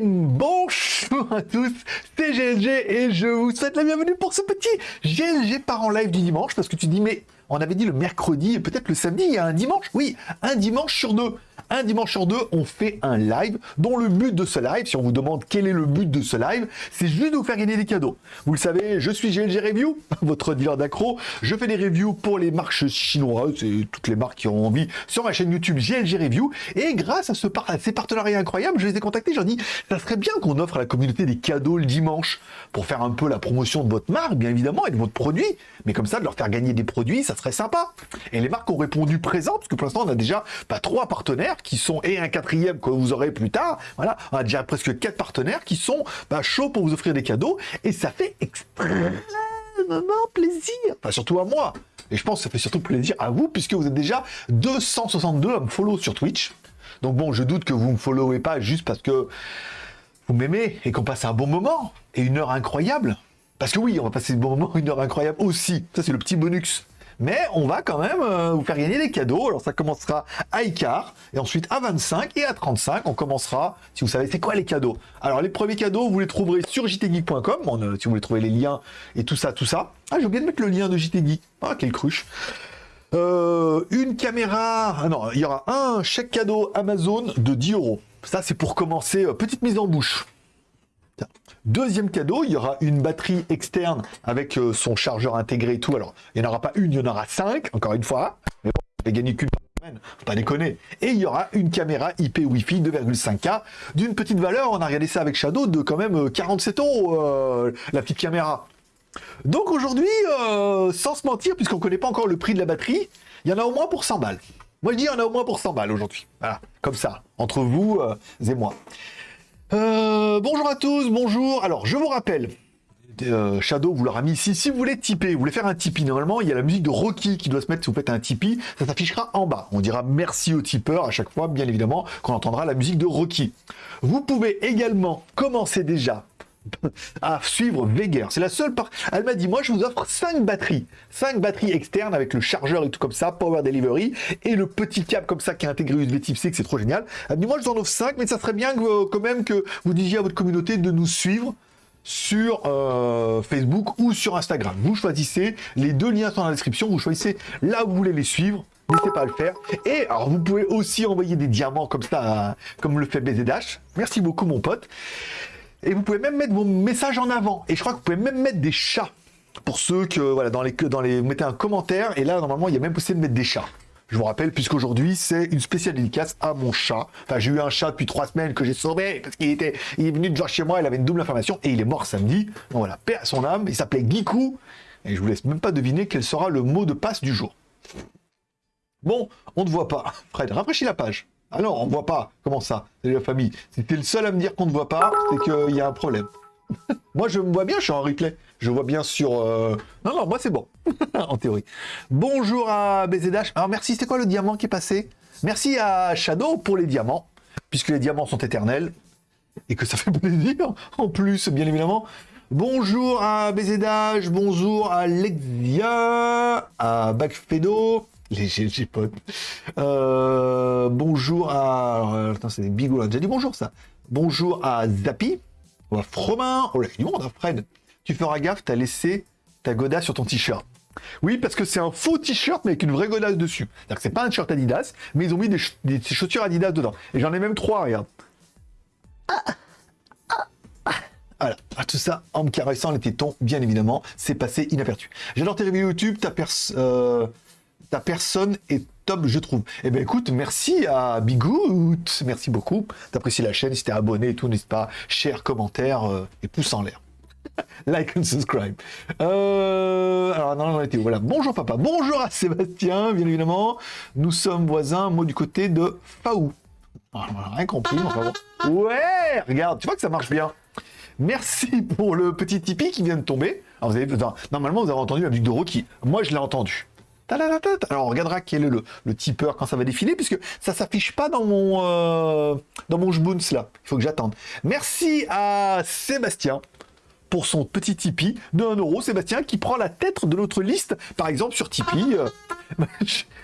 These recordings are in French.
Bonjour à tous, c'est GLG et je vous souhaite la bienvenue pour ce petit GLG par en live du dimanche parce que tu dis mais on avait dit le mercredi et peut-être le samedi, il y a un dimanche. Oui, un dimanche sur deux. Un dimanche sur deux, on fait un live dont le but de ce live, si on vous demande quel est le but de ce live, c'est juste de vous faire gagner des cadeaux. Vous le savez, je suis GLG Review, votre dealer d'accro. Je fais des reviews pour les marques chinoises et toutes les marques qui ont envie sur ma chaîne YouTube GLG Review. Et grâce à, ce ces partenariats incroyables, je les ai contactés. J'ai dit, ça serait bien qu'on offre à la communauté des cadeaux le dimanche pour faire un peu la promotion de votre marque, bien évidemment, et de votre produit. Mais comme ça, de leur faire gagner des produits, ça serait sympa. Et les marques ont répondu présent, parce que pour l'instant, on a déjà pas trois partenaires qui sont, et un quatrième que vous aurez plus tard. Voilà, on a déjà presque quatre partenaires qui sont bah, chauds pour vous offrir des cadeaux, et ça fait extrêmement plaisir. Enfin, surtout à moi. Et je pense que ça fait surtout plaisir à vous, puisque vous êtes déjà 262 à me follow sur Twitch. Donc bon, je doute que vous me followez pas juste parce que vous m'aimez et qu'on passe un bon moment et une heure incroyable. Parce que oui, on va passer un bon moment, une heure incroyable aussi. Ça, c'est le petit bonus. Mais on va quand même euh, vous faire gagner des cadeaux. Alors ça commencera à Icar, et ensuite à 25 et à 35, on commencera, si vous savez, c'est quoi les cadeaux? Alors les premiers cadeaux, vous les trouverez sur jtgeek.com, euh, si vous voulez trouver les liens et tout ça, tout ça. Ah, j'ai oublié de mettre le lien de JTGeek. Ah, quelle cruche euh, une caméra, ah non, il y aura un chèque cadeau Amazon de 10 euros. Ça, c'est pour commencer, petite mise en bouche. Deuxième cadeau, il y aura une batterie externe avec euh, son chargeur intégré et tout. Alors, il n'y en aura pas une, il y en aura cinq, encore une fois. Mais bon, je vais gagner qu'une semaine, faut pas déconner. Et il y aura une caméra IP Wi-Fi 2,5K d'une petite valeur, on a regardé ça avec Shadow, de quand même 47 euh, euros, euh, la petite caméra. Donc aujourd'hui, sans se mentir, puisqu'on ne connaît pas encore le prix de la batterie, il y en a au moins pour 100 balles. Moi je dis en a au moins pour 100 balles aujourd'hui. Voilà, comme ça, entre vous et moi. Euh, bonjour à tous, bonjour. Alors, je vous rappelle, euh, Shadow vous l'aura mis ici. Si vous voulez tiper, vous voulez faire un Tipeee, normalement, il y a la musique de Rocky qui doit se mettre si vous faites un Tipeee. Ça s'affichera en bas. On dira merci au tipeur à chaque fois, bien évidemment, qu'on entendra la musique de Rocky. Vous pouvez également commencer déjà à suivre Veger. C'est la seule part. Elle m'a dit, moi, je vous offre 5 batteries. 5 batteries externes avec le chargeur et tout comme ça, Power Delivery, et le petit câble comme ça qui est intégré USB Type C, que c'est trop génial. Elle m'a dit, moi, je vous en offre 5, mais ça serait bien que, quand même que vous disiez à votre communauté de nous suivre sur euh, Facebook ou sur Instagram. Vous choisissez, les deux liens sont dans la description, vous choisissez là où vous voulez les suivre, n'hésitez pas à le faire. Et alors vous pouvez aussi envoyer des diamants comme ça, comme le fait BZH. Merci beaucoup mon pote. Et vous pouvez même mettre vos messages en avant. Et je crois que vous pouvez même mettre des chats. Pour ceux que, voilà, dans les, dans les, vous mettez un commentaire, et là, normalement, il y a même possible de mettre des chats. Je vous rappelle, puisqu'aujourd'hui, c'est une spéciale dédicace à mon chat. Enfin, j'ai eu un chat depuis trois semaines que j'ai sauvé, parce qu'il était, il est venu de voir chez moi, il avait une double information, et il est mort samedi. Donc voilà, paix à son âme, il s'appelait Giku, et je vous laisse même pas deviner quel sera le mot de passe du jour. Bon, on ne voit pas. Fred, rafraîchis la page. Ah non, on voit pas. Comment ça? C'est la famille. Si t'es le seul à me dire qu'on ne voit pas, c'est qu'il y a un problème. moi, je me vois bien, je suis en replay. Je vois bien sur... Euh, non, non, moi, c'est bon. en théorie. Bonjour à BZH. Alors, merci. C'était quoi le diamant qui est passé? Merci à Shadow pour les diamants, puisque les diamants sont éternels. Et que ça fait plaisir, en plus, bien évidemment. Bonjour à BZH, bonjour à Lexia, à Backfedo, les GG potes. Euh, bonjour à. Euh, attends, c'est des bigots, déjà dit bonjour ça. Bonjour à Zappy. à Fromin. Oh là, du monde, hein, Fred. Tu feras gaffe, t'as laissé ta godasse sur ton t-shirt. Oui, parce que c'est un faux t-shirt, mais avec une vraie godasse dessus. C'est-à-dire que c'est pas un t-shirt Adidas, mais ils ont mis des, chaussures Adidas dedans. Et j'en ai même trois, regarde. Voilà, ah, tout ça en me caressant les tétons, bien évidemment, c'est passé inaperçu. J'adore tes reviews YouTube, ta personne... Euh, ta personne est top, je trouve. Eh bien, écoute, merci à Bigout. Merci beaucoup. T'apprécies la chaîne. Si t'es abonné et tout, n'hésite pas. Share, commentaire euh, et pouce en l'air. like and subscribe. Euh, alors, non, non, était Voilà. Bonjour, papa. Bonjour à Sébastien, bien évidemment. Nous sommes voisins, moi, du côté de Faou. Ah, rien compris, enfin Ouais, regarde, tu vois que ça marche bien. Merci pour le petit Tipeee qui vient de tomber. Alors, vous avez, normalement, vous avez entendu la musique de Rocky. Moi, je l'ai entendu. Alors on regardera quel est le, tipeur quand ça va défiler, puisque ça s'affiche pas dans mon euh, dans mon là. Il faut que j'attende. Merci à Sébastien pour son petit Tipeee de 1 euro. Sébastien qui prend la tête de notre liste, par exemple sur Tipeee. Euh,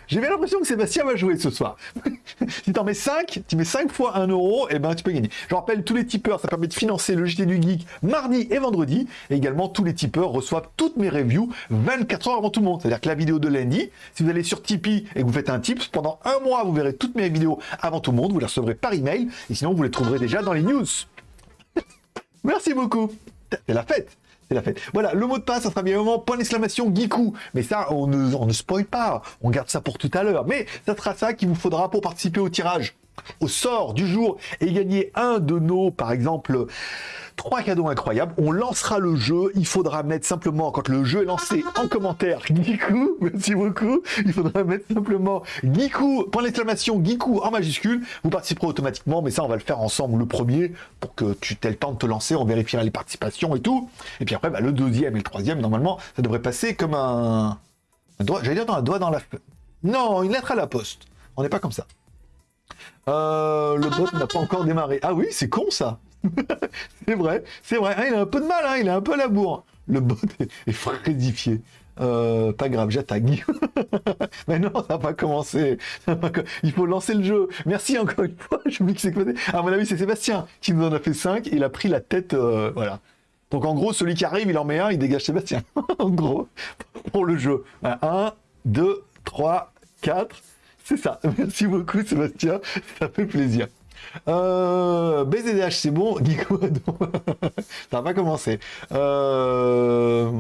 J'ai l'impression que Sébastien va jouer ce soir. si t'en mets 5, tu mets 5 fois 1 euro, et ben tu peux gagner. Je rappelle, tous les tipeurs, ça permet de financer le JT du Geek mardi et vendredi. Et également, tous les tipeurs reçoivent toutes mes reviews 24 heures avant tout le monde. C'est-à-dire que la vidéo de lundi, si vous allez sur Tipeee et que vous faites un tip, pendant un mois, vous verrez toutes mes vidéos avant tout le monde. Vous les recevrez par email. Et sinon, vous les trouverez déjà dans les news. Merci beaucoup. C'est la fête. C'est la fête. Voilà, le mot de passe, ça sera bien moment point d'exclamation Geekou. Mais ça, on ne, on ne spoil pas. On garde ça pour tout à l'heure. Mais ça sera ça qu'il vous faudra pour participer au tirage au sort du jour et gagner un de nos, par exemple, trois cadeaux incroyables. On lancera le jeu. Il faudra mettre simplement, quand le jeu est lancé, en commentaire Geekou. Merci beaucoup. Il faudra mettre simplement Geekou, point d'exclamation Geekou en majuscule. Vous participerez automatiquement, mais ça, on va le faire ensemble le premier pour que tu aies le temps de te lancer. On vérifiera les participations et tout. Et puis après, bah, le deuxième et le troisième, normalement, ça devrait passer comme un, un doigt. J'allais dire dans un doigt dans la. Non, une lettre à la poste. On n'est pas comme ça. Euh, le bot n'a pas encore démarré. Ah oui, c'est con ça. c'est vrai, c'est vrai. Ah, il a un peu de mal, hein, il a un peu la bourre. Le bot est, frédifié. Euh, pas grave, j'attaque. Mais non, ça n'a pas commencé. Il faut lancer le jeu. Merci encore une fois. Je me que c'est À mon avis, c'est Sébastien qui nous en a fait 5. Il a pris la tête. Euh, voilà. Donc en gros, celui qui arrive, il en met un, il dégage Sébastien. en gros, pour le jeu. 1, 2, 3, 4. C'est ça. Merci beaucoup, Sébastien. Ça fait plaisir. Euh, BZDH, c'est bon. Nico, ça va commencer. Euh,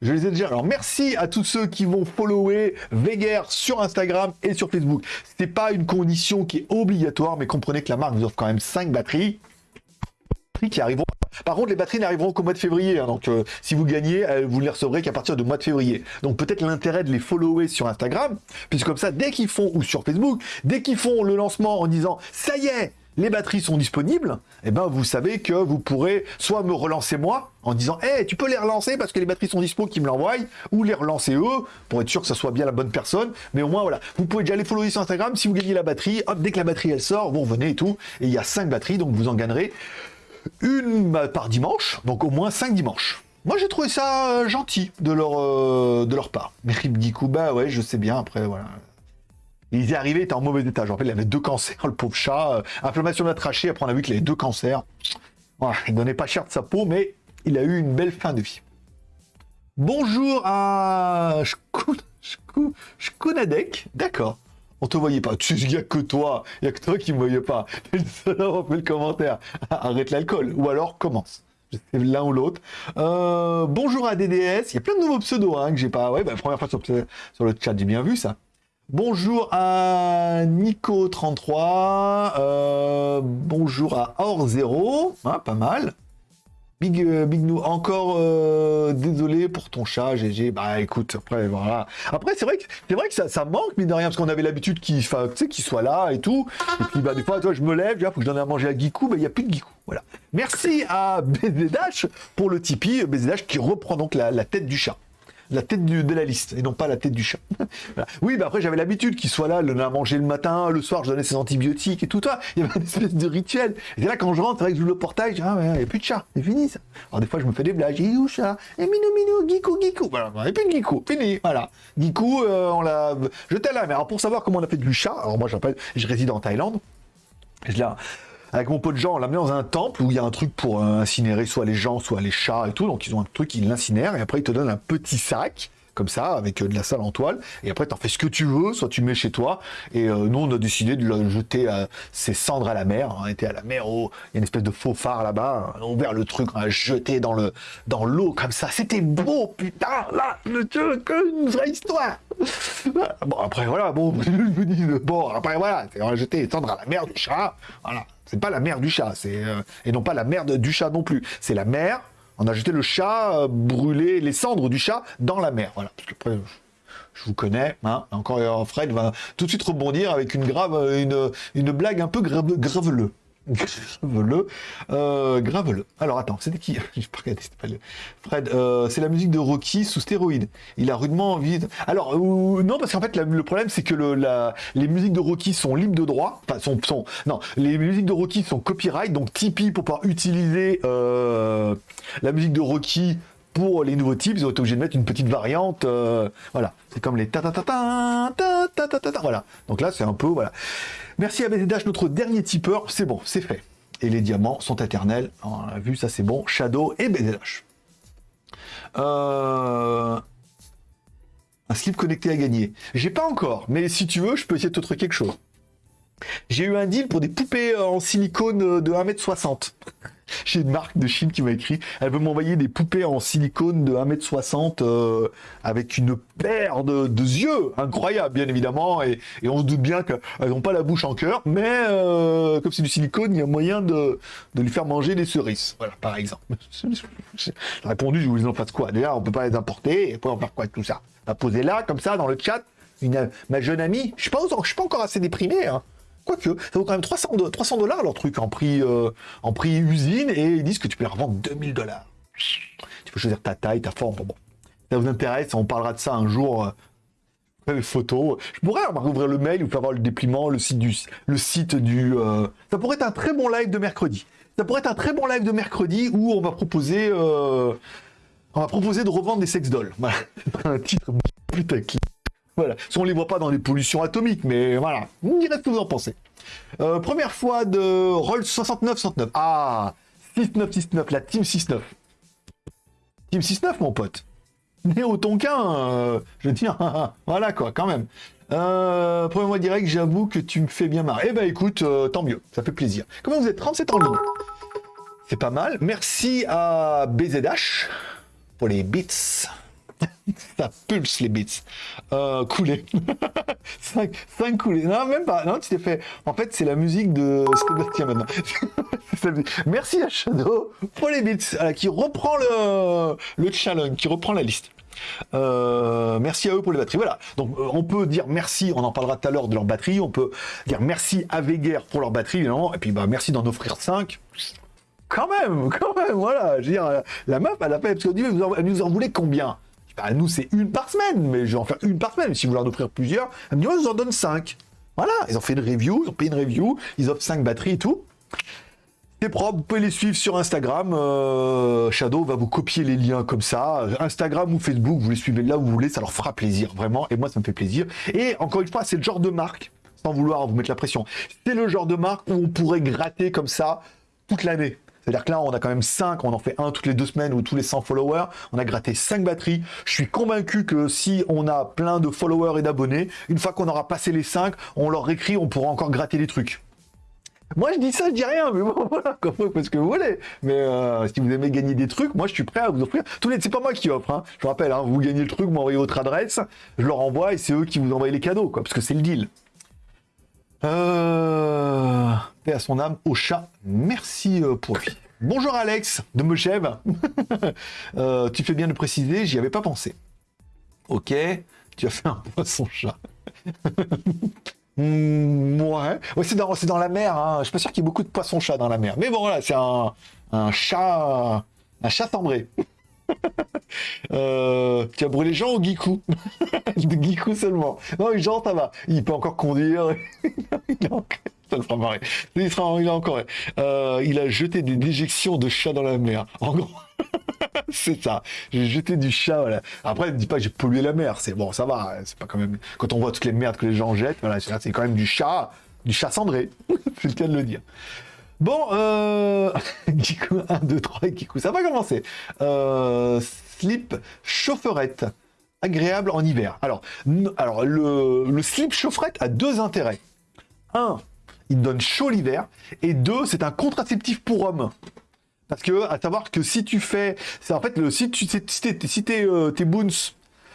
je les ai déjà. Alors, merci à tous ceux qui vont follower Veger sur Instagram et sur Facebook. C'est pas une condition qui est obligatoire, mais comprenez que la marque vous offre quand même 5 batteries qui arriveront. Par contre, les batteries n'arriveront qu'au mois de février. Hein, donc, euh, si vous gagnez, euh, vous ne les recevrez qu'à partir du mois de février. Donc, peut-être l'intérêt de les follower sur Instagram, puisque comme ça, dès qu'ils font, ou sur Facebook, dès qu'ils font le lancement en disant « ça y est, les batteries sont disponibles, eh ben vous savez que vous pourrez soit me relancer moi en disant hey, tu peux les relancer parce que les batteries sont dispo qui me l'envoient ou les relancer eux pour être sûr que ce soit bien la bonne personne mais au moins voilà vous pouvez déjà les follower sur Instagram si vous gagnez la batterie hop dès que la batterie elle sort vous revenez et tout et il y a 5 batteries donc vous en gagnerez une par dimanche, donc au moins 5 dimanches. Moi j'ai trouvé ça euh, gentil de leur, euh, de leur part. Mais Ribgikou, bah ouais, je sais bien, après voilà. Il est arrivé, il était en mauvais état. En fait, il avait deux cancers, le pauvre chat. Euh, inflammation de la trachée, après on a vu qu'il avait deux cancers. Voilà, il donnait pas cher de sa peau, mais il a eu une belle fin de vie. Bonjour à Shkunadek, d'accord. On te voyait pas. Tu n'y a que toi. Il n'y a que toi qui me voyais pas. T'es le le commentaire. Arrête l'alcool. Ou alors commence. L'un ou l'autre. Euh, bonjour à DDS. Il y a plein de nouveaux pseudos hein, que j'ai pas. Ouais, bah, première fois sur, le chat, j'ai bien vu ça. Bonjour à Nico33. Euh, bonjour à Or0. Ah, pas mal. Big, euh, Big nous encore euh, désolé pour ton chat, GG. Bah écoute, après voilà. Après c'est vrai que c'est vrai que ça, manque mine de rien parce qu'on avait l'habitude qu'il qu'il soit là et tout. Et puis bah des fois toi je me lève, il faut que je donne à manger à Gikou, bah il y a plus de Gikou. Voilà. Merci à BZDash pour le Tipeee, BZDash qui reprend donc la tête du chat la tête de la liste et non pas la tête du chat. Oui, bah après j'avais l'habitude qu'il soit là, le à manger le matin, le soir je donnais ses antibiotiques et tout ça. Il y avait une espèce de rituel. Et là quand je rentre, je le portail, je dis, ah il n'y a plus de chat, c'est fini ça. Alors des fois je me fais des blagues, j'ai où chat? Et minou minou, Gikou Gikou. Voilà, il n'y a plus de fini, voilà. Gikou, euh, on l'a jeté à la mer. Alors pour savoir comment on a fait du chat, alors moi j'appelle, je réside en Thaïlande. Et là, avec mon pote Jean, on l'a mis dans un temple où il y a un truc pour euh, incinérer soit les gens, soit les chats et tout. Donc ils ont un truc, ils l'incinèrent et après ils te donnent un petit sac comme ça, avec euh, de la salle en toile, et après tu en fais ce que tu veux, soit tu mets chez toi, et euh, nous on a décidé de le jeter ses cendres à la mer, on était à la mer, oh, il y a une espèce de faux phare là-bas, on a ouvert le truc, on a jeté dans le dans l'eau comme ça, c'était beau, putain, là, une vraie histoire. Bon après voilà, bon, je me dis, bon après voilà, on a jeté les cendres à la mer du chat, voilà, c'est pas la mer du chat, c'est euh, et non pas la merde du chat non plus, c'est la mer on a jeté le chat, euh, brûlé les cendres du chat dans la mer. Voilà. Parce que après, je vous connais. Hein. Encore euh, Fred va tout de suite rebondir avec une une blague un peu grave, graveleux. Graveleux. Euh, graveleux. Alors attends, c'était qui? Je pas regardé, pas le... Fred, euh, c'est la musique de Rocky sous stéroïde. Il a rudement envie. Alors, euh, non, parce qu'en fait, le problème, c'est que les musiques de Rocky sont libres de droit. Enfin, sont, sont... Non, les musiques de Rocky sont copyright, donc Tipeee pour pouvoir utiliser la musique de Rocky pour les nouveaux types, ils ont été obligés de mettre une petite variante. euh, voilà, c'est comme les ta ta ta ta ta ta ta ta ta. Voilà. Donc là, c'est un peu voilà. Merci à BZH, notre dernier tipeur. C'est bon, c'est fait. Et les diamants sont éternels. On a vu, ça c'est bon. Shadow et BZH. Euh... Un slip connecté à gagner. J'ai pas encore, mais si tu veux, je peux essayer de te trouver quelque chose. J'ai eu un deal pour des poupées en silicone de 1m60. J'ai une marque de Chine qui m'a écrit. Elle veut m'envoyer des poupées en silicone de 1m60 euh, avec une paire de, de yeux incroyable, bien évidemment. Et, on se doute bien qu'elles n'ont pas la bouche en cœur, mais euh, comme c'est du silicone, il y a moyen de, lui faire manger des cerises. Voilà, par exemple. J'ai répondu, je vous en fasse quoi Déjà, on peut pas les importer, et après on faire quoi de tout ça? On va poser là, comme ça, dans le chat, ma jeune amie. Je je suis pas encore assez déprimé, hein. Quoique, ça vaut quand même 300 do- 300 dollars leur truc en prix, euh, en prix usine et ils disent que tu peux les revendre 2000 dollars. Tu peux choisir ta taille, ta forme. Bon. Ça vous intéresse, on parlera de ça un jour. euh, les photos. Je pourrais ouvrir le mail, vous faire voir le dépliement, le site du. Euh, Ça pourrait être un très bon live de mercredi. Ça pourrait être un très bon live de mercredi où on va proposer. euh, de revendre des sex dolls. Un titre putaclic. Voilà. On les voit pas dans les pollutions atomiques, mais voilà. Vous me ce que vous en pensez. Euh, première fois de Rolls 69-69. Ah 6969, la Team 69. Team 69, mon pote. Néo Tonkin, euh, je tiens. voilà quoi, quand même. Euh, premier mois direct, j'avoue que tu me fais bien marrer. Eh ben écoute, euh, tant mieux, ça fait plaisir. Comment vous êtes? 37 en ligne C'est pas mal. Merci à BZH pour les bits. ça pulse les bits. Euh, coulé. 5, 5 coulés. Non, même pas. Non, tu t'es fait. En fait, c'est la musique de Sébastien maintenant. Merci à Shadow pour les bits, qui reprend le, le challenge, qui reprend la liste. Euh, merci à eux pour les batteries. Voilà. Donc euh, on peut dire merci, on en parlera tout à l'heure de leur batterie. On peut dire merci à Veguer pour leur batterie, évidemment. Et puis bah merci d'en offrir 5. Quand même, quand même, voilà. Je veux dire, euh, la meuf, elle a fait, parce mais vous en- elle nous en voulez combien? Bah, Nous, c'est une par semaine, mais je vais en faire une par semaine. Si vous voulez en offrir plusieurs, elle me dit, je vous en donne 5. Voilà, ils ont fait une review, ils ont payé une review, ils offrent 5 batteries et tout. C'est propre, vous pouvez les suivre sur Instagram. euh, Shadow va vous copier les liens comme ça. Instagram ou Facebook, vous les suivez là où vous voulez, ça leur fera plaisir, vraiment. Et moi, ça me fait plaisir. Et encore une fois, c'est le genre de marque, sans vouloir vous mettre la pression, c'est le genre de marque où on pourrait gratter comme ça toute l'année. C'est-à-dire que là, on a quand même 5, on en fait un toutes les deux semaines ou tous les 100 followers. On a gratté 5 batteries. Je suis convaincu que si on a plein de followers et d'abonnés, une fois qu'on aura passé les 5, on leur écrit, on pourra encore gratter des trucs. Moi, je dis ça, je dis rien, mais bon, voilà, comme vous faites ce que vous voulez. Mais euh, si vous aimez gagner des trucs, moi, je suis prêt à vous offrir. Tous les, c'est pas moi qui offre. Hein. Je vous rappelle, hein, vous gagnez le truc, vous m'envoyez votre adresse, je leur envoie et c'est eux qui vous envoient les cadeaux, quoi, parce que c'est le deal. Euh... À son âme, au chat. Merci euh, pour lui. Bonjour Alex de Mechève. Euh, tu fais bien de préciser, j'y avais pas pensé. Ok, tu as fait un poisson chat. Hmm, ouais, c'est dans, la mer. Hein. Je suis pas sûr qu'il y ait beaucoup de poissons-chats dans la mer. Mais bon, voilà, c'est un, chat, un chat cendré. Euh, tu as brûlé Jean ou Guicou De Guicou seulement. Non, Jean, ça va. Il peut encore conduire. il a. Ça fera marrer. Il, encore. Euh, il a jeté des déjections de chats dans la mer. En gros. c'est ça. J'ai jeté du chat. Après, ne dis pas que j'ai pollué la mer. C'est bon, ça va. C'est pas quand on voit toutes les merdes que les gens jettent, voilà, c'est c'est quand même du chat, du chat cendré. c'est le cas de le dire. Bon, euh... Kikou, 1, 2, 3 et Kikou, ça va commencer. Euh... Slip chaufferette, agréable en hiver. Alors, alors le, slip chaufferette a deux intérêts. Un, il donne chaud l'hiver. Et deux, c'est un contraceptif pour hommes. Parce que, à savoir que si tu fais, c'est en fait le si tu si tes euh, boons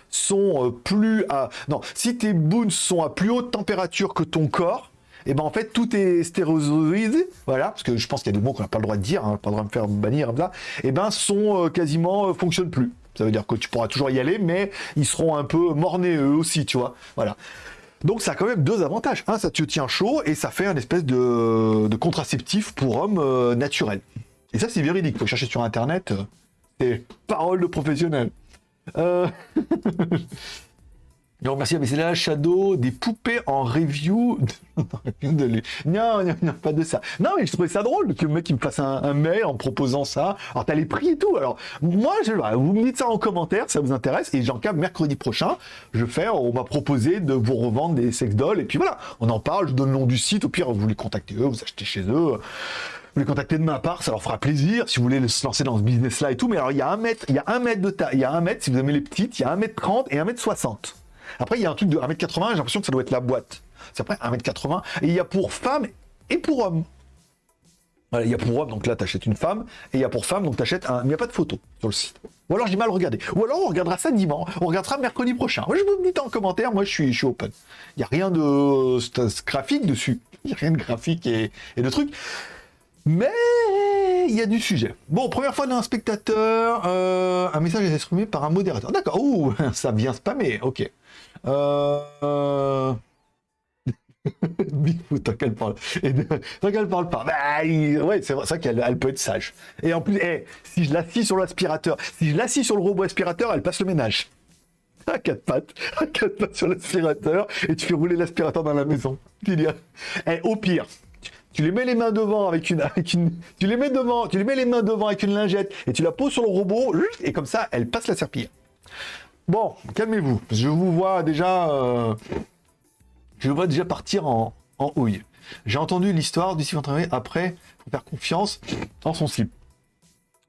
sont euh, plus à non, si tes boons sont à plus haute température que ton corps, et ben en fait tout est stéréozoïde, voilà, parce que je pense qu'il y a des mots qu'on n'a pas le droit de dire, hein, pas le droit de me faire bannir et ben sont euh, quasiment euh, fonctionnent plus. Ça veut dire que tu pourras toujours y aller, mais ils seront un peu mornés eux aussi, tu vois. Voilà. Donc ça a quand même deux avantages. Un, ça te tient chaud et ça fait un espèce de, contraceptif pour hommes euh, naturel. Et ça, c'est véridique. Faut chercher sur Internet. euh, c'est parole de professionnel. Non, merci, mais c'est là Shadow, des poupées en review. de... Non, non, non, pas de ça. Non, mais je trouvais ça drôle que le mec me fasse un, mail en proposant ça. Alors, t'as les prix et tout. Alors, moi, je... vous me dites ça en commentaire, ça vous intéresse. Et j'en cas, mercredi prochain, je fais, on m'a proposé de vous revendre des sex dolls. Et puis voilà, on en parle, je donne le nom du site. Au pire, vous les contactez eux, vous achetez chez eux vous les contactez de ma part, ça leur fera plaisir si vous voulez se lancer dans ce business-là et tout. Mais alors, il y a un mètre, il y a un mètre de taille, il y a un mètre, si vous aimez les petites, il y a un mètre 30 et un mètre 60. Après, il y a un truc de 1m80, j'ai l'impression que ça doit être la boîte. C'est après 1m80. Et il y a pour femmes et pour hommes. Il y a pour hommes, donc là, tu achètes une femme. Et il y a pour femmes, donc tu achètes un. Il n'y a pas de photo sur le site. Ou alors j'ai mal regardé. Ou alors on regardera ça dimanche. On regardera mercredi prochain. Moi, je vous dis en commentaire. Moi, je suis, je suis open. Il n'y a rien de graphique dessus. Il n'y a rien de graphique et, de trucs. Mais il y a du sujet. Bon, première fois d'un spectateur, euh, un message est exprimé par un modérateur. D'accord. Ouh, ça vient spammer. Ok. Euh... Bigfoot, tant qu'elle parle. tant qu'elle parle pas. Bah, ouais, c'est vrai, qu'elle elle peut être sage. Et en plus, eh, si je l'assis sur l'aspirateur, si je l'assis sur le robot aspirateur, elle passe le ménage. À quatre pattes, à quatre pattes sur l'aspirateur, et tu fais rouler l'aspirateur dans la maison. Dis, eh, au pire, tu les mets les mains devant avec une, avec une, tu les mets devant, tu les mets les mains devant avec une lingette, et tu la poses sur le robot, et comme ça, elle passe la serpillière. Bon, calmez-vous. Je vous vois déjà... Euh, je vois déjà partir en, houille. J'ai entendu l'histoire du slip entraîné. Après, faire confiance en son slip.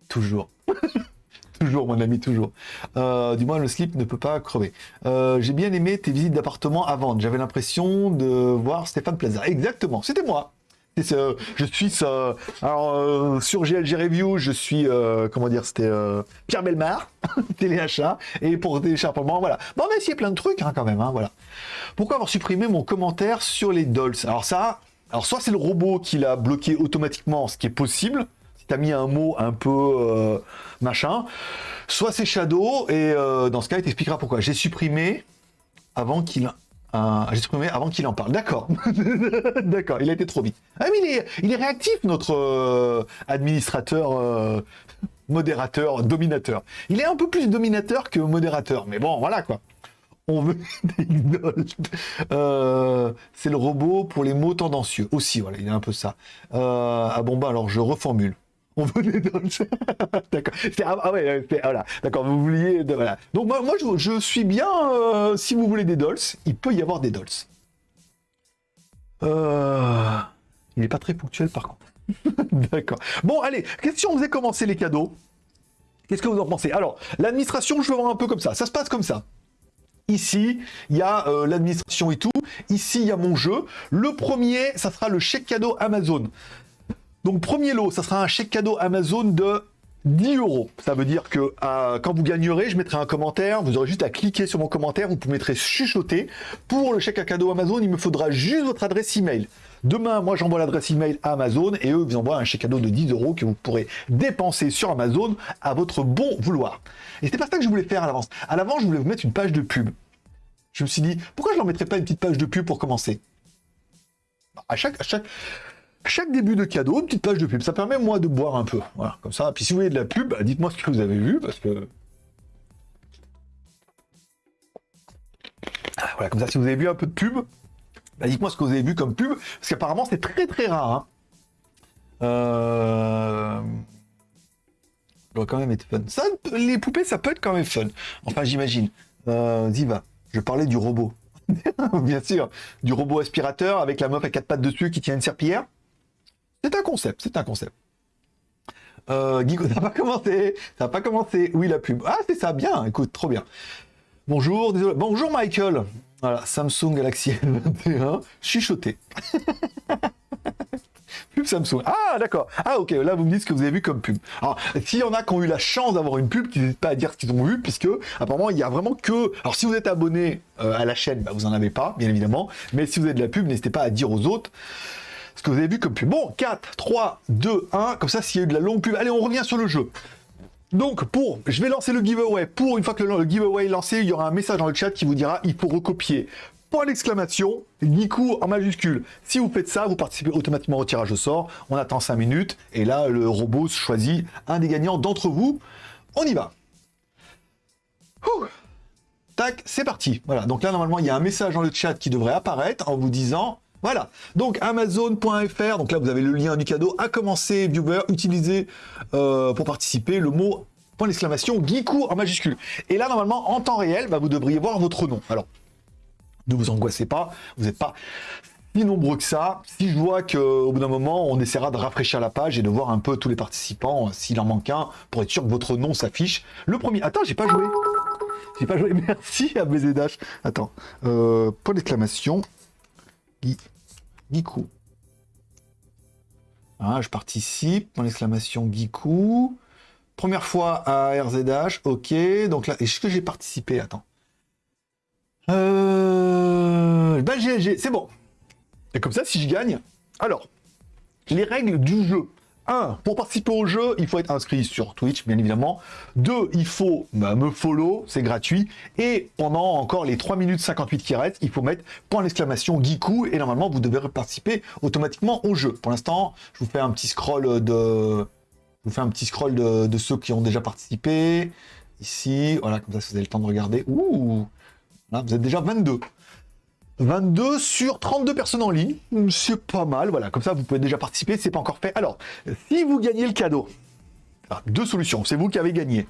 Toujours. toujours, mon ami, toujours. Euh, du moins, le slip ne peut pas crever. Euh, j'ai bien aimé tes visites d'appartement à. J'avais l'impression de voir Stéphane Plaza. Exactement, c'était moi je suis alors euh, sur GLG Review, je suis euh, comment dire, c'était euh, Pierre Belmar, téléachat, et pour téléchargement, voilà. Bon, on a essayé plein de trucs hein, quand même, hein, voilà. Pourquoi avoir supprimé mon commentaire sur les dolls? Alors ça, alors soit c'est le robot qui l'a bloqué automatiquement, ce qui est possible. Si t'as mis un mot un peu machin, soit c'est Shadow et dans ce cas, il t'expliquera pourquoi. J'ai supprimé avant qu'il j'ai supprimé avant qu'il en parle. D'accord. D'accord, il a été trop vite. Ah mais il est, réactif, notre euh, administrateur, euh, modérateur, dominateur. Il est un peu plus dominateur que modérateur. Mais bon, voilà quoi. On veut euh, c'est le robot pour les mots tendancieux. Aussi, voilà, il est un peu ça. ah bon, bah alors je reformule on veut des dolls. D'accord. Ah, ah, ouais, voilà. D'accord, vous vouliez. Voilà. Donc moi, je, suis bien. Euh, si vous voulez des dolls, il peut y avoir des dolls. Euh, il n'est pas très ponctuel par contre. D'accord. Bon, allez, si on faisait commencer les cadeaux? Qu'est-ce que vous en pensez? Alors, l'administration, je veux voir un peu comme ça. Ça se passe comme ça. Ici, il y a euh, l'administration et tout. Ici, il y a mon jeu. Le premier, ça sera le chèque cadeau Amazon. Donc premier lot, ça sera un chèque cadeau Amazon de 10 euros. Ça veut dire que quand vous gagnerez, je mettrai un commentaire. Vous aurez juste à cliquer sur mon commentaire. Vous mettrez chuchoter. Pour le chèque à cadeau Amazon, il me faudra juste votre adresse email. Demain, moi, j'envoie l'adresse email à Amazon et eux vous envoient un chèque cadeau de 10 euros que vous pourrez dépenser sur Amazon à votre bon vouloir. Et c'était pas ça que je voulais faire à l'avance. À l'avance, je voulais vous mettre une page de pub. Je me suis dit, pourquoi je leur mettrais pas une petite page de pub pour commencer? Bah, à chaque, à chaque, chaque début de cadeau, une petite page de pub. Ça permet, moi, de boire un peu. Voilà, comme ça. Puis si vous voulez de la pub, bah, dites-moi ce que vous avez vu, parce que... Ah, voilà, comme ça, si vous avez vu un peu de pub, bah, dites-moi ce que vous avez vu comme pub, parce qu'apparemment, c'est très très rare. Hein. Euh... Ça doit quand même être fun. Ça, les poupées, ça peut être quand même fun. Enfin, j'imagine. Euh, Ziva, je parlais du robot. Bien sûr, du robot aspirateur avec la meuf à quatre pattes dessus qui tient une serpillière. C'est un concept, c'est un concept. Euh, Guigo, ça n'a pas commencé, ça n'a pas commencé. Oui, la pub? Ah, c'est ça, bien, écoute, trop bien. Bonjour, désolé. Bonjour Michael. Voilà, Samsung Galaxy S21, chuchoté. pub Samsung. Ah, d'accord. Ah, ok, là, vous me dites ce que vous avez vu comme pub. Alors, s'il y en a qui ont eu la chance d'avoir une pub, n'hésitez pas à dire ce qu'ils ont vu, puisque, apparemment, il y a vraiment que... Alors, si vous êtes abonné euh, à la chaîne, bah, vous n'en avez pas, bien évidemment. Mais si vous avez de la pub, n'hésitez pas à dire aux autres ce que vous avez vu comme pub. Bon, 4, 3, 2, 1, comme ça, s'il y a eu de la longue pub. Allez, on revient sur le jeu. Donc, pour, je vais lancer le giveaway. Pour, une fois que le, giveaway est lancé, il y aura un message dans le chat qui vous dira, il faut recopier. Point d'exclamation, Niku en majuscule. Si vous faites ça, vous participez automatiquement au tirage au sort. On attend 5 minutes. Et là, le robot choisit un des gagnants d'entre vous. On y va. tac, c'est parti. Voilà, donc là, normalement, il y a un message dans le chat qui devrait apparaître en vous disant voilà. Donc Amazon.fr, donc là vous avez le lien du cadeau. À commencer, viewer, utilisez euh, pour participer le mot point d'exclamation Geekou en majuscule. Et là, normalement, en temps réel, bah, vous devriez voir votre nom. Alors, ne vous angoissez pas, vous n'êtes pas si nombreux que ça. Si je vois qu'au bout d'un moment, on essaiera de rafraîchir la page et de voir un peu tous les participants, s'il en manque un, pour être sûr que votre nom s'affiche. Le premier... Attends, j'ai pas joué. J'ai pas joué. Merci à BZH. Attends. Euh, point d'exclamation. Gikou. Ah, je participe. Point d'exclamation Gikou. Première fois à RZH. Ok. Donc là, est-ce que j'ai participé? Attends. Euh... Ben, c'est bon. Et comme ça, si je gagne... Alors, les règles du jeu. 1. Pour participer au jeu, il faut être inscrit sur Twitch, bien évidemment. 2. Il faut bah, me follow, c'est gratuit. Et pendant encore les 3 minutes 58 qui restent, il faut mettre point d'exclamation Geekou et normalement, vous devez participer automatiquement au jeu. Pour l'instant, je vous fais un petit scroll de... De ceux qui ont déjà participé. Ici, voilà, comme ça, vous avez le temps de regarder. Ouh Là, vous êtes déjà 22. 22 sur 32 personnes en ligne, c'est pas mal, voilà, comme ça vous pouvez déjà participer, c'est pas encore fait. Alors, si vous gagnez le cadeau, deux solutions, c'est vous qui avez gagné.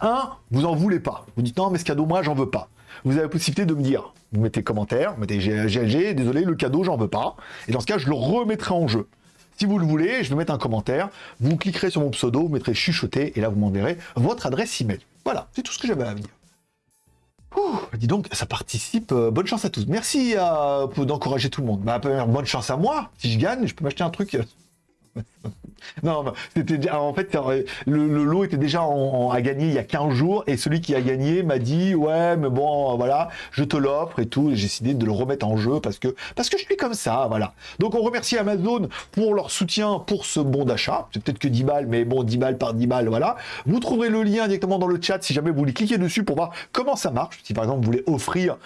Un, vous en voulez pas, vous dites non mais ce cadeau moi j'en veux pas. Vous avez la possibilité de me dire, vous mettez commentaire, vous mettez GLG, désolé le cadeau j'en veux pas, et dans ce cas je le remettrai en jeu. Si vous le voulez, je vais mettre un commentaire, vous cliquerez sur mon pseudo, vous mettrez chuchoter, et là vous m'enverrez votre adresse email. Voilà, c'est tout ce que j'avais à dire. Ouh, dis donc, ça participe. Euh, bonne chance à tous. Merci euh, d'encourager tout le monde. Bah, bonne chance à moi. Si je gagne, je peux m'acheter un truc. non, c'était en fait le, lot était déjà à gagner il y a 15 jours et celui qui a gagné m'a dit ouais mais bon voilà je te l'offre et tout j'ai décidé de le remettre en jeu parce que parce que je suis comme ça voilà. Donc on remercie Amazon pour leur soutien pour ce bon d'achat. C'est peut-être que 10 balles mais bon 10 balles par 10 balles voilà. Vous trouverez le lien directement dans le chat si jamais vous voulez cliquer dessus pour voir comment ça marche. Si par exemple vous voulez offrir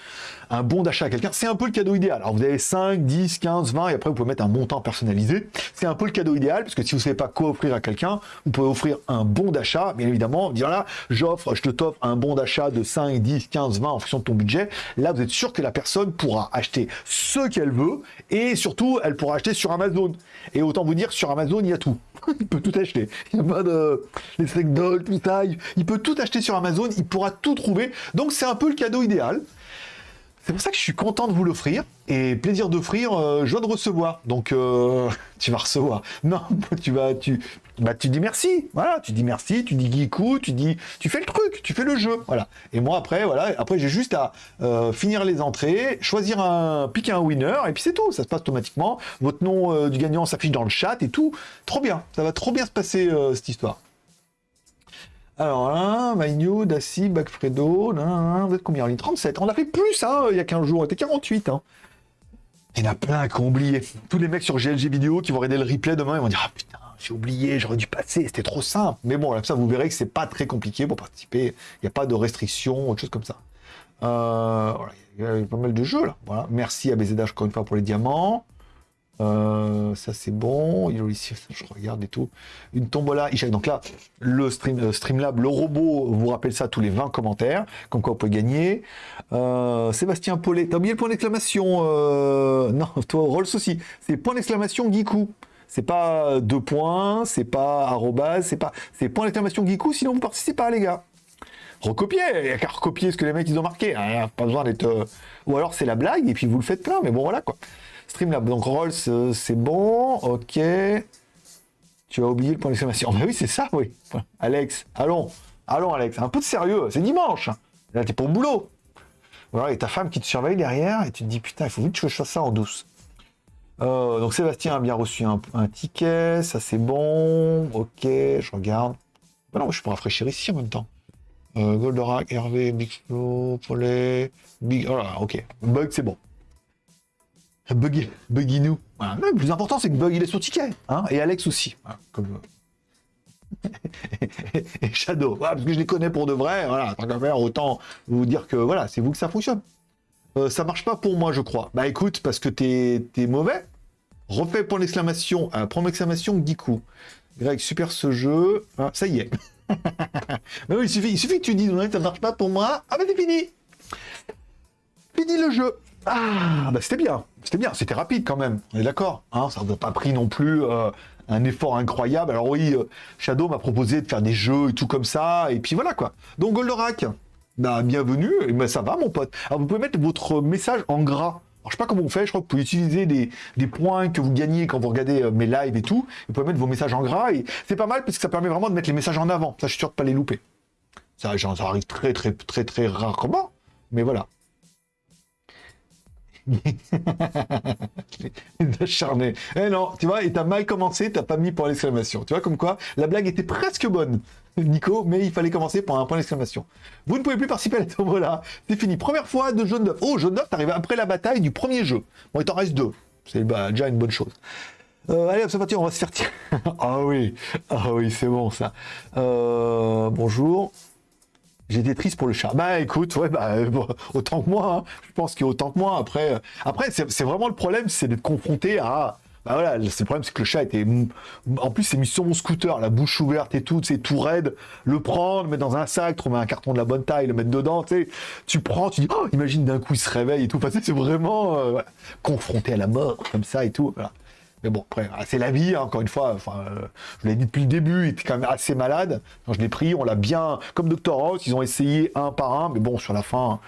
un bon d'achat à quelqu'un, c'est un peu le cadeau idéal. Alors vous avez 5, 10, 15, 20, et après vous pouvez mettre un montant personnalisé. C'est un peu le cadeau idéal, parce que si vous ne savez pas quoi offrir à quelqu'un, vous pouvez offrir un bon d'achat, bien évidemment, dire là, j'offre, je te t'offre un bon d'achat de 5, 10, 15, 20 en fonction de ton budget. Là, vous êtes sûr que la personne pourra acheter ce qu'elle veut, et surtout, elle pourra acheter sur Amazon. Et autant vous dire, sur Amazon, il y a tout. il peut tout acheter. Il n'y a pas de... Les steak dolls, tout ça. Il peut tout acheter sur Amazon, il pourra tout trouver. Donc c'est un peu le cadeau idéal. C'est pour ça que je suis content de vous l'offrir. Et plaisir d'offrir, euh, joie de recevoir. Donc, euh, tu vas recevoir. Non, tu vas, tu, bah, tu dis merci. Voilà, tu dis merci, tu dis geekou, tu dis, tu fais le truc, tu fais le jeu. Voilà. Et moi, après, voilà, après, j'ai juste à euh, finir les entrées, choisir un, piquer un winner, et puis c'est tout. Ça se passe automatiquement. Votre nom du gagnant s'affiche dans le chat et tout. Trop bien. Ça va trop bien se passer, cette histoire. Alors là, New, Dassi, Bagfredo, vous êtes combien en ligne 37. On a fait plus, hein, il y a 15 jours, on était 48. Hein. Il y en a plein qui ont oublié. Tous les mecs sur GLG vidéo qui vont regarder le replay demain, ils vont dire Ah putain, j'ai oublié, j'aurais dû passer, c'était trop simple. Mais bon, là, ça, vous verrez que c'est pas très compliqué pour participer. Il n'y a pas de restrictions, autre chose comme ça. Euh, il y a pas mal de jeux là. Voilà. Merci à BZH encore une fois pour les diamants. Euh, ça c'est bon, il je regarde et tout. Une tombola, donc là, le stream, euh, Streamlab, le robot vous rappelle ça tous les 20 commentaires, comme quoi vous pouvez gagner. Euh, Sébastien Paulet, t'as oublié le point d'exclamation Non, toi, Rolls aussi, c'est point d'exclamation Geekou. C'est pas deux points, c'est pas arrobas, c'est pas. C'est point d'exclamation Geekou, sinon vous participez pas, les gars. Recopier, il n'y a qu'à recopier ce que les mecs ils ont marqué. Hein, pas besoin d'être. Ou alors c'est la blague et puis vous le faites plein, mais bon voilà quoi. Streamlab. Donc Rolls, c'est bon. Ok. Tu as oublié le point d'exclamation. Mais oui, c'est ça, oui. Alex, allons. Allons, Alex. Un peu de sérieux. C'est dimanche. Là, t'es pour le boulot. Voilà, et ta femme qui te surveille derrière et tu te dis putain, il faut vite que je fasse ça en douce. Euh, donc Sébastien a bien reçu un, ticket, ça c'est bon. Ok, je regarde. Bah non, je peux rafraîchir ici en même temps. Euh, Goldorak, Hervé, Big Flow, Paulet, Big. Voilà, ok. Bug, c'est bon. Buggy, Buggy nous. le plus important, c'est que Bug, il est sur ticket. Hein et Alex aussi. comme... et Shadow. parce que je les connais pour de vrai. Voilà, tant qu'à faire, autant vous dire que voilà, c'est vous que ça fonctionne. Euh, ça marche pas pour moi, je crois. Bah écoute, parce que t'es es mauvais. Refais pour l'exclamation, euh, point d'exclamation. Greg, super ce jeu. Ah, ça y est. Mais oui, il suffit, il suffit que tu dises, ça marche pas pour moi. Ah bah c'est fini. Fini le jeu. Ah, bah c'était bien. C'était bien. C'était rapide quand même. On est d'accord. Hein ça n'a pas pris non plus euh, un effort incroyable. Alors oui, euh, Shadow m'a proposé de faire des jeux et tout comme ça. Et puis voilà quoi. Donc Goldorak, bah bienvenue. Et bah, ça va mon pote. Alors vous pouvez mettre votre message en gras. Alors, je sais pas comment on fait, je crois que vous pouvez utiliser des, des points que vous gagnez quand vous regardez euh, mes lives et tout. Vous pouvez mettre vos messages en gras et c'est pas mal parce que ça permet vraiment de mettre les messages en avant. Ça, je suis sûr de pas les louper. Ça, ça arrive très, très, très, très rarement, mais voilà. Acharné. Eh non, tu vois, et t'as mal commencé, t'as pas mis pour l'exclamation. Tu vois, comme quoi, la blague était presque bonne, Nico, mais il fallait commencer par un point d'exclamation. Vous ne pouvez plus participer à la tombola. C'est fini. Première fois de jaune neuf. Oh, jaune neuf, t'arrives après la bataille du premier jeu. Bon, il t'en reste deux. C'est bah, déjà une bonne chose. Euh, allez, observateur, on va se faire tirer. ah oui, ah oui, c'est bon ça. Euh, bonjour. J'étais triste pour le chat. Bah écoute, ouais, bah, autant que moi. Hein. Je pense qu'il y a autant que moi. Après, euh, après c'est vraiment le problème, c'est d'être confronté à. Bah voilà, le problème, c'est que le chat était. En plus, c'est mis sur mon scooter, la bouche ouverte et tout, c'est tout raide. Le prendre, le mettre dans un sac, trouver un carton de la bonne taille, le mettre dedans, tu sais. Tu prends, tu dis, oh, imagine d'un coup, il se réveille et tout. Enfin, c'est vraiment euh, confronté à la mort, comme ça et tout. Voilà. Mais bon, après, ah, c'est la vie, hein, encore une fois. Enfin, euh, je l'ai dit depuis le début, il était quand même assez malade. Je l'ai pris, on l'a bien. Comme Dr. House, ils ont essayé un par un, mais bon, sur la fin,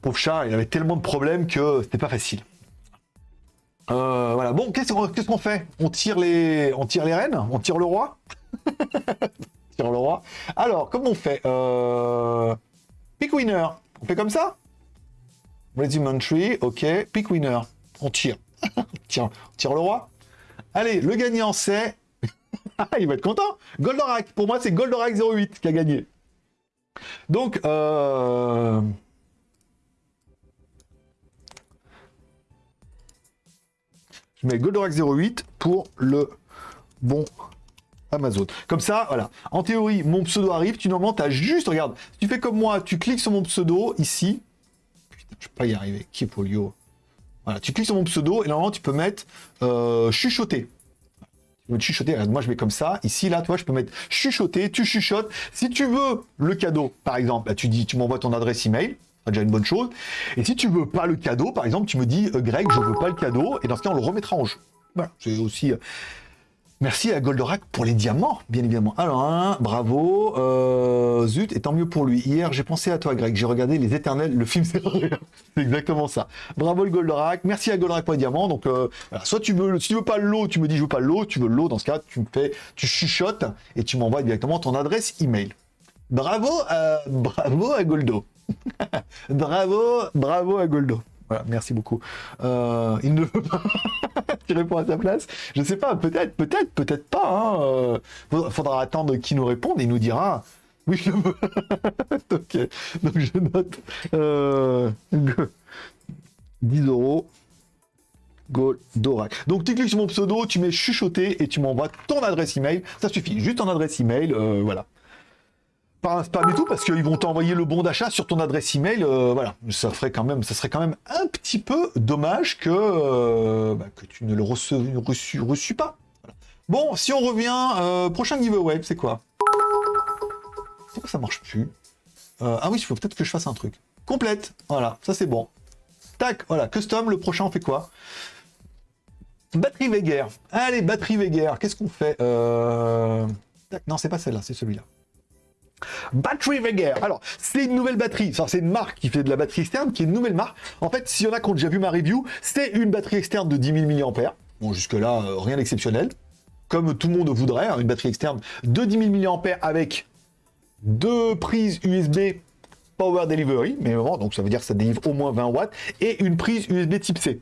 pauvre chat, il avait tellement de problèmes que c'était pas facile. Euh, voilà. Bon, qu'est-ce qu'on fait? On tire les, on tire les reines? On tire le roi? On Tire le roi. Alors, comment on fait euh... Pick winner. On fait comme ça? Regimentary, ok. Pick winner. On tire. Tiens, tire le roi. Allez, le gagnant c'est... Ah, il va être content Goldorak, pour moi c'est Goldorak 08 qui a gagné. Donc, euh... Je mets Goldorak 08 pour le bon Amazon. Comme ça, voilà. En théorie, mon pseudo arrive, tu normalement, tu as juste, regarde, si tu fais comme moi, tu cliques sur mon pseudo, ici. Putain, je vais pas y arriver. Qui est Polio? Tu cliques sur mon pseudo et normalement tu peux mettre euh, chuchoter. Tu peux chuchoter, moi je mets comme ça. Ici, là, toi, je peux mettre chuchoter, tu chuchotes. Si tu veux le cadeau, par exemple, tu dis, tu m'envoies ton adresse email, déjà une bonne chose. Et si tu veux pas le cadeau, par exemple, tu me dis, euh, Greg, je veux pas le cadeau, et dans ce cas, on le remettra en jeu. Voilà, c'est aussi... Euh, Merci à Goldorak pour les diamants, bien évidemment. Alors, bravo. Euh, zut, et tant mieux pour lui. Hier, j'ai pensé à toi, Greg. J'ai regardé Les Éternels, le film, c'est exactement ça. Bravo le Goldorak. Merci à Goldorak pour les diamants. Donc, euh, soit tu veux, si tu veux pas l'eau, tu me dis je veux pas l'eau. Tu veux l'eau, dans ce cas, tu me fais, tu chuchotes et tu m'envoies directement ton adresse email. Bravo, à, bravo à Goldo. bravo, bravo à Goldo. Voilà, merci beaucoup. Euh, il ne veut pas. Tu réponds à sa place. Je sais pas, peut-être, peut-être, peut-être pas. Hein. Euh, faudra attendre qu'il nous réponde et il nous dira. Oui, je veux. ok. Donc je note euh, 10 euros. Goldorak. Donc tu cliques sur mon pseudo, tu mets chuchoter et tu m'envoies ton adresse email. Ça suffit, juste ton adresse email, euh, voilà pas et tout, parce qu'ils vont t'envoyer le bon d'achat sur ton adresse email. Euh, voilà, ça ferait quand même, ça serait quand même un petit peu dommage que, euh, bah, tu ne le reçu, reçu, pas. Bon, si on revient, euh, prochain giveaway, c'est quoi? Pourquoi ça marche plus? Ah oui, il faut peut-être que je fasse un truc. Complète, voilà, ça c'est bon. Tac, voilà, custom, le prochain on fait quoi? Batterie Veger. Allez, batterie Veger, qu'est-ce qu'on fait? Tac, non, c'est pas celle-là, c'est celui-là. Battery Veger. Alors, c'est une nouvelle batterie. C'est une marque qui fait de la batterie externe, qui est une nouvelle marque. En fait, s'il y en a qui ont déjà vu ma review, c'est une batterie externe de 10 000 mAh. Bon, jusque-là, euh, rien d'exceptionnel. Comme tout le monde voudrait, hein, une batterie externe de 10 000 mAh avec deux prises USB Power Delivery, mais vraiment, donc ça veut dire que ça délivre au moins 20 watts, et une prise USB type C.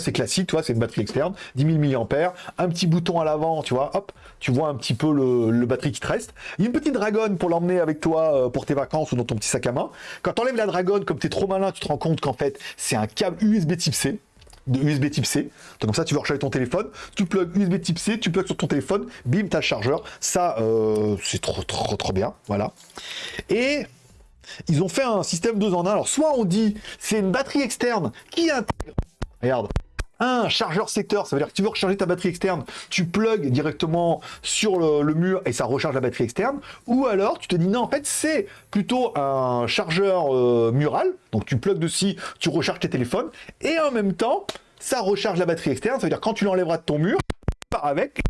C'est classique, tu vois, c'est une batterie externe, 10 000 mAh, un petit bouton à l'avant, tu vois, hop, tu vois un petit peu le, batterie qui te reste. Une petite dragonne pour l'emmener avec toi euh, pour tes vacances ou dans ton petit sac à main. Quand tu enlèves la dragonne, comme tu es trop malin, tu te rends compte qu'en fait, c'est un câble USB type C de USB type C. Donc ça, tu vas recharger ton téléphone, tu plugs USB type C, tu plugs sur ton téléphone, bim, t'as le chargeur. Ça, euh, c'est trop, trop, trop bien. Voilà. Et ils ont fait un système 2 en 1. Alors, soit on dit c'est une batterie externe qui intègre. Regarde, un chargeur secteur, ça veut dire que tu veux recharger ta batterie externe, tu plugs directement sur le, mur et ça recharge la batterie externe. Ou alors tu te dis non, en fait c'est plutôt un chargeur euh, mural, donc tu plugs dessus, tu recharges tes téléphones et en même temps ça recharge la batterie externe, ça veut dire quand tu l'enlèveras de ton mur, tu pars avec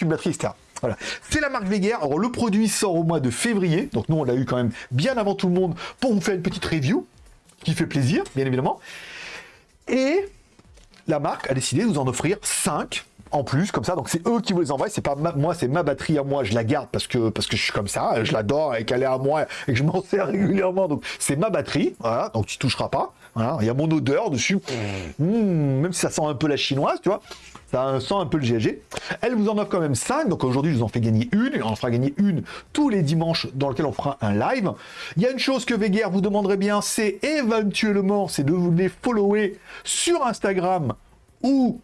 une batterie externe. Voilà. C'est la marque Veger. Alors le produit sort au mois de février, donc nous on l'a eu quand même bien avant tout le monde pour vous faire une petite review qui fait plaisir, bien évidemment. Et la marque a décidé de nous en offrir 5 en plus comme ça. Donc c'est eux qui vous les envoient. C'est pas moi c'est ma batterie à moi. Je la garde parce que parce que je suis comme ça. Je l'adore et qu'elle est à moi et que je m'en sers régulièrement. Donc c'est ma batterie. Voilà. Donc tu toucheras pas voilà il y a mon odeur dessus mmh, même si ça sent un peu la chinoise tu vois ça sent un peu le GG. Elle vous en offre quand même 5, donc aujourd'hui je vous en fais gagner une, et on en fera gagner une tous les dimanches dans lequel on fera un live. Il y a une chose que Veguer vous demanderait bien, c'est éventuellement, c'est de vous les follower sur Instagram ou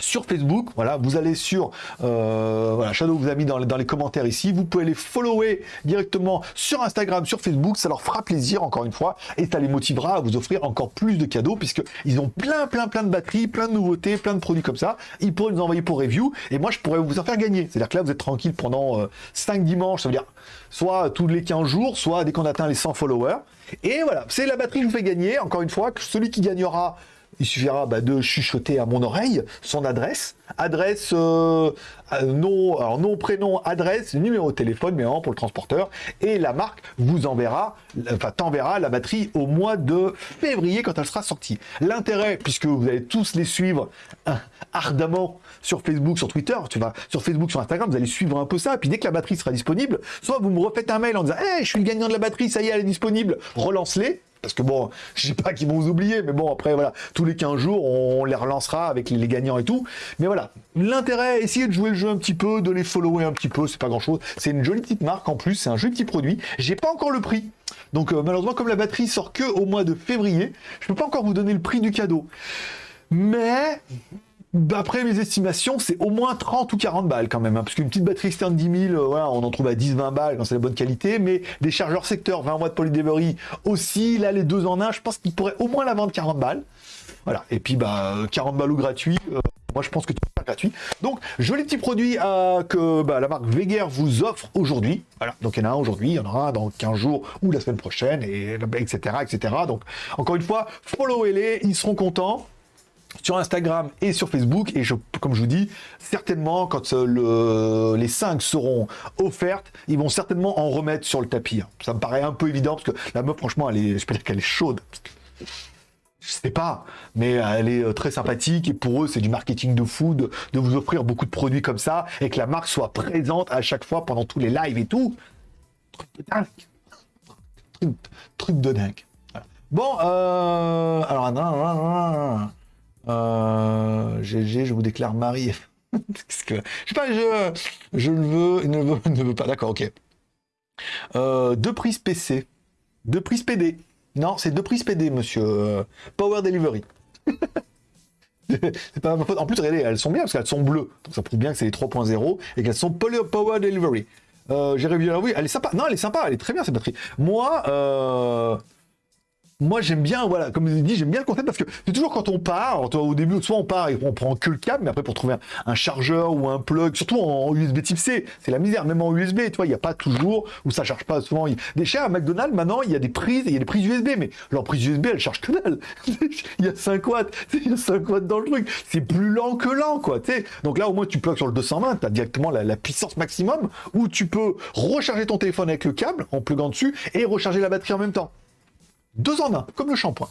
sur Facebook. Voilà, vous allez sur euh, voilà, Shadow vous a mis dans, les commentaires ici. Vous pouvez les follower directement sur Instagram, sur Facebook. Ça leur fera plaisir encore une fois et ça les motivera à vous offrir encore plus de cadeaux puisque ils ont plein, plein, plein de batteries, plein de nouveautés, plein de produits comme ça. Ils pourraient nous envoyer pour review et moi je pourrais vous en faire gagner. C'est-à-dire que là vous êtes tranquille pendant 5 euh, dimanches. Ça veut dire soit tous les 15 jours, soit dès qu'on atteint les 100 followers. Et voilà, c'est la batterie que je vous fais gagner. Encore une fois, que celui qui gagnera il suffira bah, de chuchoter à mon oreille son adresse, adresse, euh, euh, nom, alors nom, prénom, adresse, numéro de téléphone, mais pour le transporteur, et la marque vous enverra, enfin t'enverra la batterie au mois de février quand elle sera sortie. L'intérêt, puisque vous allez tous les suivre hein, ardemment sur Facebook, sur Twitter, tu vas sur Facebook, sur Instagram, vous allez suivre un peu ça, puis dès que la batterie sera disponible, soit vous me refaites un mail en disant hey, je suis le gagnant de la batterie, ça y est, elle est disponible, relance-les », parce que bon, je sais pas qu'ils vont vous oublier, mais bon, après, voilà, tous les 15 jours, on les relancera avec les, gagnants et tout. Mais voilà, l'intérêt, essayer de jouer le jeu un petit peu, de les follower un petit peu, c'est pas grand chose. C'est une jolie petite marque en plus, c'est un joli petit produit. J'ai pas encore le prix. Donc euh, malheureusement, comme la batterie sort que au mois de février, je peux pas encore vous donner le prix du cadeau. Mais D'après mes estimations, c'est au moins 30 ou 40 balles quand même, hein, parce qu'une petite batterie externe 10 000, voilà, on en trouve à 10-20 balles quand c'est la bonne qualité, mais des chargeurs secteur 20 watts polydelivery aussi, là les deux en un, je pense qu'ils pourraient au moins la vendre 40 balles. Voilà, et puis bah 40 balles ou gratuit, euh, moi je pense que peux faire gratuit. Donc joli petit produit euh, que bah, la marque Veger vous offre aujourd'hui. Voilà, donc il y en a un aujourd'hui, il y en aura dans 15 jours ou la semaine prochaine, et etc. etc. Donc encore une fois, followez-les, ils seront contents sur Instagram et sur Facebook. Et je, comme je vous dis, certainement, quand euh, les 5 seront offertes, ils vont certainement en remettre sur le tapis. Hein. Ça me paraît un peu évident, parce que la meuf, franchement, elle est, je peux dire qu'elle est chaude. Je sais pas, mais elle est euh, très sympathique et pour eux c'est du marketing de fou de, vous offrir beaucoup de produits comme ça et que la marque soit présente à chaque fois pendant tous les lives et tout. Truc de dingue. Truc, de dingue. Bon, euh, alors, euh, GG, je vous déclare mari. que... Je sais pas, je, je le veux, ne veut, ne veut pas. D'accord, ok. Euh, deux prises PC. Deux prises PD. Non, c'est deux prises PD, monsieur. Euh, Power Delivery. c'est pas ma faute. En plus, regardez, elles sont bien parce qu'elles sont bleues. Donc ça prouve bien que c'est les 3.0 et qu'elles sont Power Delivery. Euh, J'ai revu oui, elle est sympa. Non, elle est sympa, elle est très bien cette batterie. Moi, euh, moi j'aime bien, voilà, comme je vous dit, j'aime bien le concept parce que c'est toujours quand on part, au début, soit on part et on prend que le câble, mais après pour trouver un, chargeur ou un plug, surtout en, USB type C, c'est la misère, même en USB, tu vois, il n'y a pas toujours, ou ça charge pas souvent. Des chers à McDonald's, maintenant, il y a des prises, il y a des prises USB, mais leur prise USB, elle charge que dalle. il y a 5 watts, il y a 5 watts dans le truc. C'est plus lent que lent, quoi, tu sais. Donc là, au moins, tu plugues sur le 220, tu as directement la, la, puissance maximum, où tu peux recharger ton téléphone avec le câble, en pluguant dessus, et recharger la batterie en même temps. Deux en un, comme le shampoing.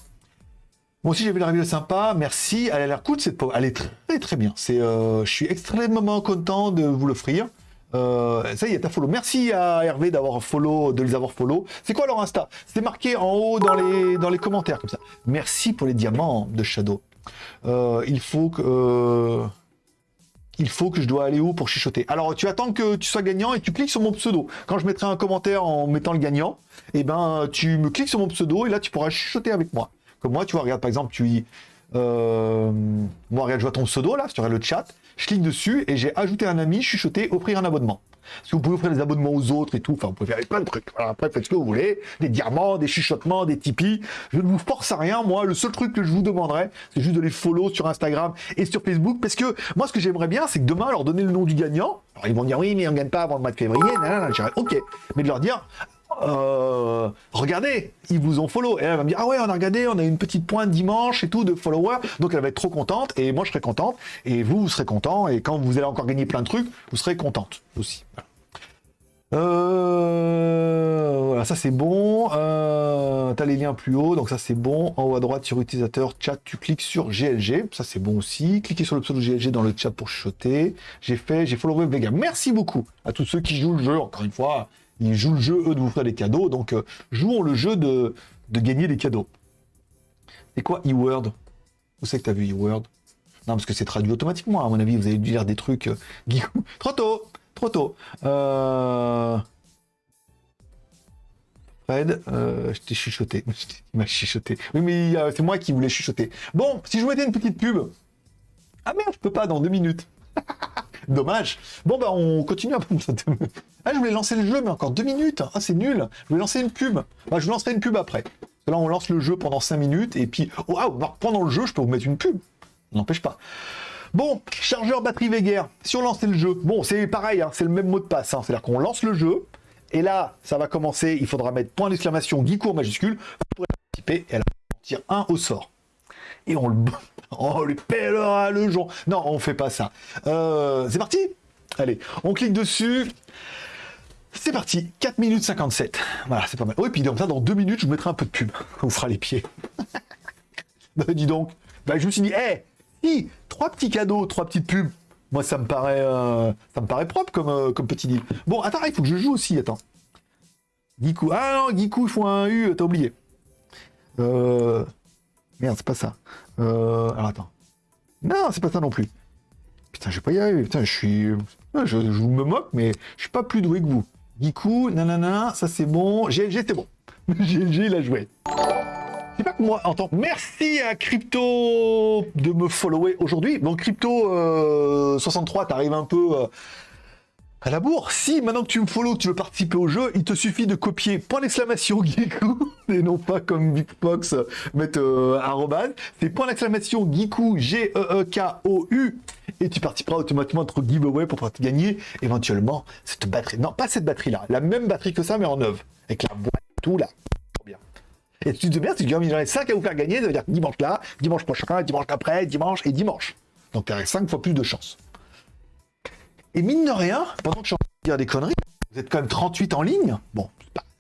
Moi aussi, j'ai vu la review sympa. Merci. Elle a l'air cool, cette peau. Elle est très, très bien. Euh, je suis extrêmement content de vous l'offrir. Euh, ça y est, ta follow. Merci à Hervé d'avoir follow, de les avoir follow. C'est quoi leur Insta? C'est marqué en haut dans les, dans les commentaires, comme ça. Merci pour les diamants de Shadow. Euh, il faut que il faut que je dois aller où pour chuchoter Alors, tu attends que tu sois gagnant et tu cliques sur mon pseudo. Quand je mettrai un commentaire en mettant le gagnant, eh ben, tu me cliques sur mon pseudo et là, tu pourras chuchoter avec moi. Comme moi, tu vois, regarde, par exemple, tu euh, moi, regarde, je vois ton pseudo là, regardes le chat, je clique dessus et j'ai ajouté un ami, chuchoter, offrir un abonnement. Que vous pouvez offrir des abonnements aux autres et tout. Enfin, vous pouvez faire plein de trucs. Après, faites ce que vous voulez. Des diamants, des chuchotements, des Tipeee. Je ne vous force à rien. Moi, le seul truc que je vous demanderais, c'est juste de les follow sur Instagram et sur Facebook. Parce que moi, ce que j'aimerais bien, c'est que demain, leur donner le nom du gagnant. Alors, ils vont dire oui, mais on ne gagne pas avant le mois de février. Ok. Mais de leur dire, euh, regardez, ils vous ont follow. Et elle va me dire, ah ouais, on a regardé, on a une petite pointe dimanche et tout de followers. Donc elle va être trop contente et moi je serai contente et vous, vous serez content. Et quand vous allez encore gagner plein de trucs, vous serez contente aussi. Euh, voilà, ça c'est bon. Euh, tu les liens plus haut, donc ça c'est bon. En haut à droite sur utilisateur, chat, tu cliques sur GLG, ça c'est bon aussi. Cliquez sur le pseudo GLG dans le chat pour chuchoter. J'ai fait, j'ai followé Vega. Merci beaucoup à tous ceux qui jouent le jeu, encore une fois ils jouent le jeu, eux, de vous faire des cadeaux. Donc, euh, jouons le jeu de, de gagner des cadeaux. C'est quoi e-word? Où c'est que tu as vu e-word? Non, parce que c'est traduit automatiquement, à mon avis. Vous avez dû lire des trucs. Euh, trop tôt Trop tôt euh... Fred, euh, je t'ai chuchoté. Il m'a chuchoté. Oui, mais c'est moi qui voulais chuchoter. Bon, si je vous mettais une petite pub. Ah merde, je peux pas dans deux minutes. Dommage. Bon, bah, on continue un. Ah, je voulais lancer le jeu, mais encore deux minutes. Ah, c'est nul. Je voulais lancer une pub. Bah, je lancerai une pub après. Là, on lance le jeu pendant cinq minutes, et puis, oh, ah, pendant le jeu, je peux vous mettre une pub. N'empêche pas. Bon, chargeur batterie Veger. Si on lançait le jeu, bon, c'est pareil, hein, c'est le même mot de passe. Hein. C'est-à-dire qu'on lance le jeu, et là, ça va commencer. Il faudra mettre point d'exclamation, Guicourt majuscule, pour participer, et elle va un au sort. Et on le, on lui pèlera le jour. Non, on fait pas ça. Euh, c'est parti Allez, on clique dessus. C'est parti, 4 minutes 57. Voilà, c'est pas mal. Oui, puis comme ça, dans 2 minutes, je vous mettrai un peu de pub. On fera les pieds. bah, dis donc. Bah, je me suis dit, hé, si, trois petits cadeaux, trois petites pubs. Moi, ça me paraît, euh, ça me paraît propre comme, euh, comme petit deal. Bon, attends, il faut que je joue aussi, attends. Giku. Ah non, Giku, il faut un U, t'as oublié. Euh... Merde, c'est pas ça. Euh... Alors, attends. Non, c'est pas ça non plus. Putain, je vais pas y arriver. Putain, je suis... Je, vous me moque, mais je suis pas plus doué que vous. Giku, nanana, ça c'est bon. GLG, c'est bon. GLG, il a joué. C'est pas que moi, en tant Merci à Crypto de me follower aujourd'hui. Donc, Crypto euh, 63, t'arrives un peu... Euh, à la bourre, si maintenant que tu me follow, tu veux participer au jeu, il te suffit de copier point d'exclamation Giku, et non pas comme Big Fox, mettre euh, c'est point d'exclamation Giku, G-E-E-K-O-U, et tu participeras automatiquement à notre giveaway pour pouvoir te gagner éventuellement cette batterie. Non, pas cette batterie-là, la même batterie que ça, mais en neuve, avec la boîte tout là. Bien. Et tu te si tu gagnes, j'en ai 5 à vous faire gagner, ça veut dire dimanche là, dimanche prochain, dimanche après, dimanche et dimanche. Donc tu as 5 fois plus de chance. Et mine de rien, pendant que je suis en train de dire des conneries, vous êtes quand même 38 en ligne. Bon,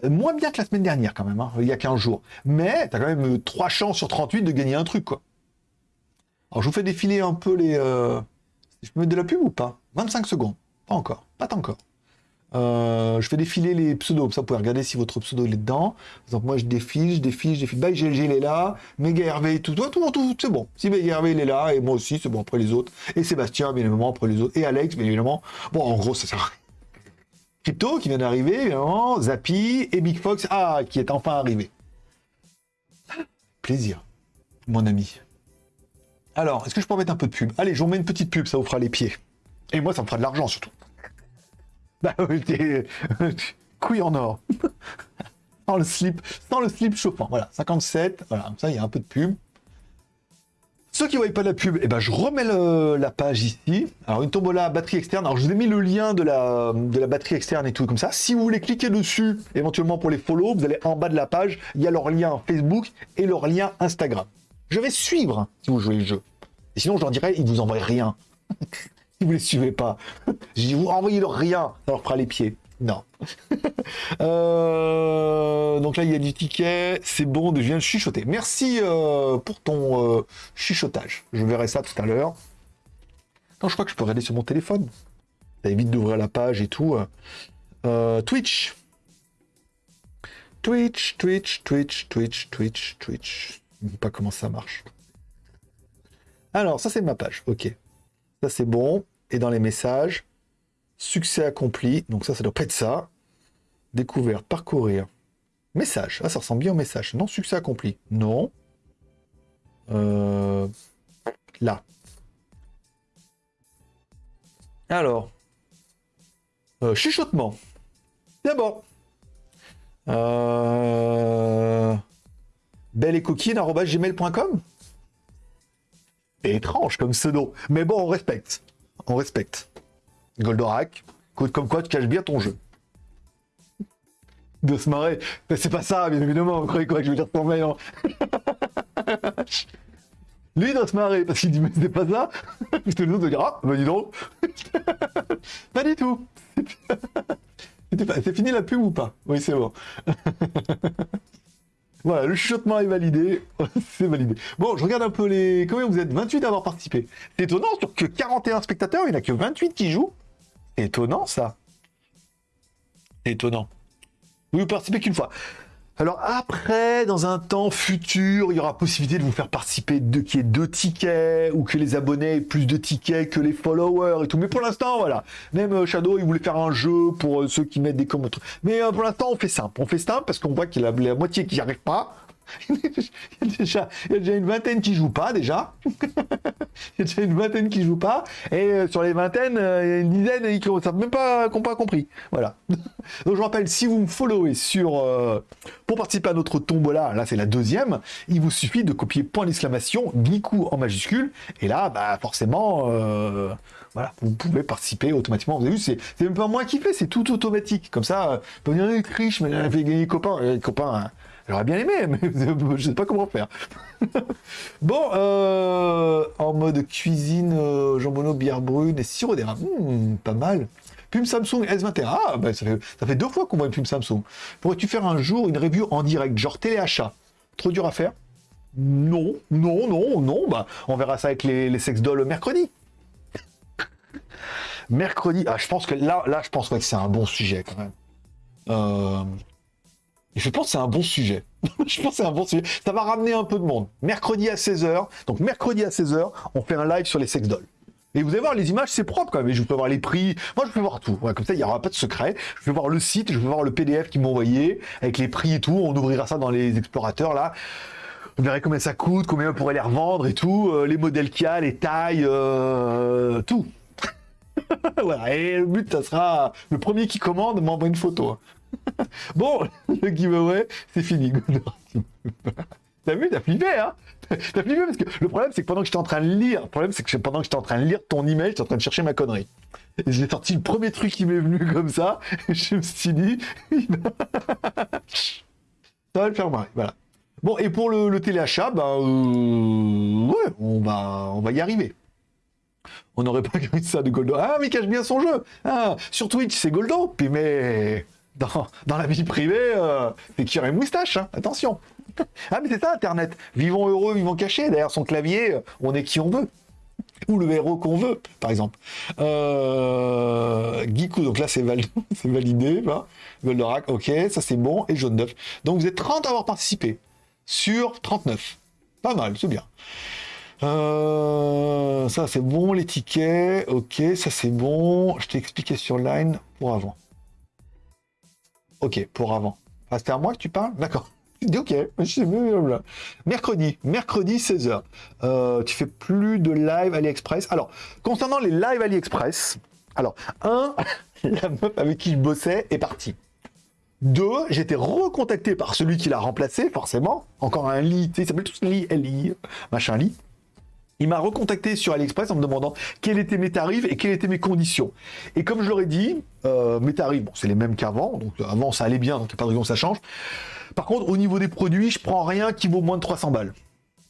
moins bien que la semaine dernière quand même, hein, il y a 15 jours. Mais tu as quand même 3 euh, chances sur 38 de gagner un truc, quoi. Alors je vous fais défiler un peu les... Euh... Je peux mettre de la pub ou pas? 25 secondes. Pas encore. Pas encore. Euh, je fais défiler les pseudos, ça vous pouvez regarder si votre pseudo est dedans. Donc moi je défile, je défile, je défile. Bah GLG il est là, Mega Hervé, tout, tout, tout, tout c'est bon. Si Mega Hervé il est là, et moi aussi, c'est bon après les autres. Et Sébastien, bien évidemment, après les autres. Et Alex, bien évidemment. Bon, en gros, ça sert Crypto qui vient d'arriver, évidemment, Zappy et Big Fox, ah, qui est enfin arrivé. Plaisir, mon ami. Alors, est-ce que je peux mettre un peu de pub? Allez, je vous mets une petite pub, ça vous fera les pieds. Et moi, ça me fera de l'argent surtout. Bah oui, couille en or. sans le slip, sans le slip chauffant. Voilà, 57. Voilà, comme ça, il y a un peu de pub. Ceux qui ne voient pas la pub, eh ben, je remets la page ici. Alors, une tombola batterie externe. Alors, je vous ai mis le lien de la, de la batterie externe et tout comme ça. Si vous voulez cliquer dessus, éventuellement pour les follow, vous allez en bas de la page. Il y a leur lien Facebook et leur lien Instagram. Je vais suivre si vous jouez le jeu. Sinon, je leur dirais, ils vous envoient rien. Si vous les suivez pas. J'ai vous envoyez leur rien, ça leur fera les pieds. Non. Euh, donc là, il y a du ticket. C'est bon, je viens de chuchoter. Merci euh, pour ton euh, chuchotage. Je verrai ça tout à l'heure. Non, je crois que je peux regarder sur mon téléphone. Ça évite d'ouvrir la page et tout. Twitch. Twitch, Twitch, Twitch, Twitch, Twitch, Twitch. Je ne sais pas comment ça marche. Alors, ça c'est ma page. Ok. Ça c'est bon. Et dans les messages, succès accompli. Donc ça, ça doit pas être ça. Découverte, parcourir. Message. Ah, ça ressemble bien au message. Non, succès accompli. Non. Euh, là. Alors. Euh, chuchotement. D'abord. Euh... Belle et coquine, gmail.com C'est étrange comme pseudo. Mais bon, on respecte. On respecte. Goldorak, comme quoi tu caches bien ton jeu. De se marrer. C'est pas ça, bien évidemment. Vous croyez quoi je vais lire ton mail hein Lui, doit se marrer parce qu'il dit, mais c'est pas ça. Parce que l'autre dire, ah, bah dis donc. pas du tout. C'est fini la pub ou pas? Oui, c'est bon. Voilà, le chuchotement est validé. c'est validé. Bon, je regarde un peu les... Combien vous êtes? 28 à avoir participé. C'est étonnant, sur que 41 spectateurs, il n'y en a que 28 qui jouent. Étonnant, ça. Étonnant. Vous ne participez qu'une fois. Alors après, dans un temps futur, il y aura possibilité de vous faire participer de qu'il y deux tickets ou que les abonnés aient plus de tickets que les followers et tout. Mais pour l'instant, voilà. Même euh, Shadow, il voulait faire un jeu pour euh, ceux qui mettent des commentaires. Mais euh, pour l'instant, on fait simple. On fait simple parce qu'on voit qu'il y a la moitié qui n'y arrive pas. il, y a déjà, une vingtaine qui jouent pas déjà. il y a déjà une vingtaine qui jouent pas. Et euh, sur les vingtaines, euh, il y a une dizaine qui n'ont même pas, pas compris. Voilà. Donc je rappelle, si vous me followez sur euh, pour participer à notre tombola, là c'est la deuxième, il vous suffit de copier point d'exclamation, Giku en majuscule, et là, bah forcément, voilà, vous pouvez participer automatiquement. Vous avez vu, c'est même pas moi qui fais, c'est tout automatique. Comme ça, vous venir riche, mais fait gagner les copains, les copains. Hein. J'aurais bien aimé, mais je sais pas comment faire. bon, euh, en mode cuisine, euh, jambonneau, bière brune et sirop d'érable. Hmm, pas mal. Pum Samsung S21. Ah, ben, ça, fait, ça fait deux fois qu'on voit une pub Samsung. Pourrais-tu faire un jour une review en direct, genre téléachat Trop dur à faire? Non, non, non, non. Bah, on verra ça avec les, les sex dolls mercredi. mercredi. Ah, je pense que là, là je pense que c'est un bon sujet quand même. Euh, je pense que c'est un bon sujet. je pense que c'est un bon sujet. Ça va ramener un peu de monde. Mercredi à 16h. Donc mercredi à 16h, on fait un live sur les sex dolls. Et vous allez voir, les images, c'est propre quand même. Je peux voir les prix. Moi, je peux voir tout. comme ça, il n'y aura pas de secret. Je vais voir le site, je vais voir le PDF qu'ils m'ont envoyé, avec les prix et tout. On ouvrira ça dans les explorateurs, là. Vous verrez combien ça coûte, combien on pourrait les revendre et tout. Euh, les modèles qu'il y a, les tailles, euh, tout. Et le but, ça sera le premier qui commande m'envoie une photo. bon, le giveaway, c'est fini. T'as vu, t'as flippé, hein? T'as flippé parce que le problème, c'est que pendant que j'étais en train de lire, le problème, c'est que pendant que j'étais en train de lire ton email, j'étais en train de chercher ma connerie. Et j'ai sorti le premier truc qui m'est venu comme ça, et je me suis dit, ça va le faire marrer, voilà. Bon, et pour le, téléachat, ben, ouais, on va, on va y arriver. On n'aurait pas gagné ça de Goldo. Ah, mais il cache bien son jeu. Ah, sur Twitch, c'est Goldo. Puis mais dans, la vie privée, euh, c'est qui aurait une moustache, hein. attention. ah, mais c'est ça, Internet. Vivons heureux, vivons cachés. Derrière son clavier, euh, on est qui on veut. Ou le héros qu'on veut, par exemple. Euh... donc là, c'est validé. Hein. Goldorak, ok, ça c'est bon. Et jaune d'œuf. Donc vous êtes 30 à avoir participé. Sur 39. Pas mal, c'est bien. Euh, ça c'est bon, les tickets. Ok, ça c'est bon. Je t'ai expliqué sur Line pour avant. Ok, pour avant. Ah, c'était à moi que tu parles? D'accord. Ok, mercredi, mercredi 16h. Euh, tu fais plus de live AliExpress. Alors, concernant les live AliExpress, alors, un, la meuf avec qui je bossais est partie. Deux, j'ai été recontacté par celui qui l'a remplacé, forcément. Encore un lit, tu sais, il s'appelle tous lit, LI, machin lit. Il m'a recontacté sur AliExpress en me demandant quels étaient mes tarifs et quelles étaient mes conditions. Et comme je leur ai dit, euh, mes tarifs, bon, c'est les mêmes qu'avant. Donc avant, ça allait bien, donc il n'y a pas de raison que ça change. Par contre, au niveau des produits, je prends rien qui vaut moins de 300 balles.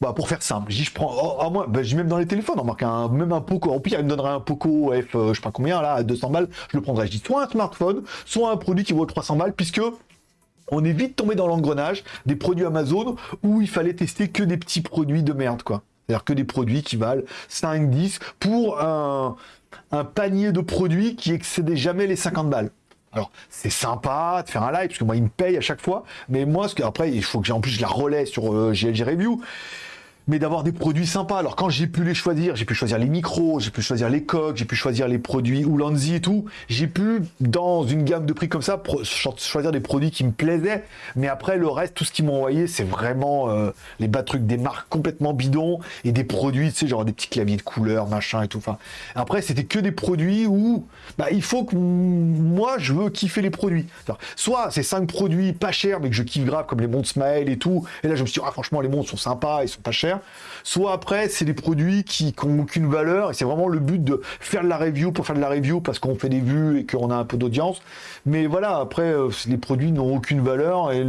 Bah, pour faire simple, je prends, oh, oh, moi, bah, même dans les téléphones, on marque un, même un Poco, au pire, il me donnerait un Poco F, euh, je sais pas combien, là, à 200 balles, je le prendrais. Je dis soit un smartphone, soit un produit qui vaut 300 balles, puisque on est vite tombé dans l'engrenage des produits Amazon où il fallait tester que des petits produits de merde, quoi. C'est-à-dire que des produits qui valent 5, 10 pour un, panier de produits qui excédait jamais les 50 balles. Alors, c'est sympa de faire un live, parce que moi, il me paye à chaque fois. Mais moi, ce que, après, il faut que j'ai en plus, je la relais sur GLG euh, Review. Mais d'avoir des produits sympas. Alors quand j'ai pu les choisir, j'ai pu choisir les micros, j'ai pu choisir les coques, j'ai pu choisir les produits Ulanzi et tout. J'ai pu, dans une gamme de prix comme ça, choisir des produits qui me plaisaient. Mais après, le reste, tout ce qu'ils m'ont envoyé, c'est vraiment euh, les bas trucs des marques complètement bidons et des produits, tu sais, genre des petits claviers de couleur, machin et tout. Enfin, après, c'était que des produits où bah, il faut que moi, je veux kiffer les produits. Soit c'est cinq produits pas chers, mais que je kiffe grave, comme les montres Smile et tout. Et là, je me suis dit, ah, franchement, les montres sont sympas, ils sont pas chers soit après c'est des produits qui n'ont aucune valeur et c'est vraiment le but de faire de la review pour faire de la review parce qu'on fait des vues et qu'on a un peu d'audience. Mais voilà, après euh, les produits n'ont aucune valeur et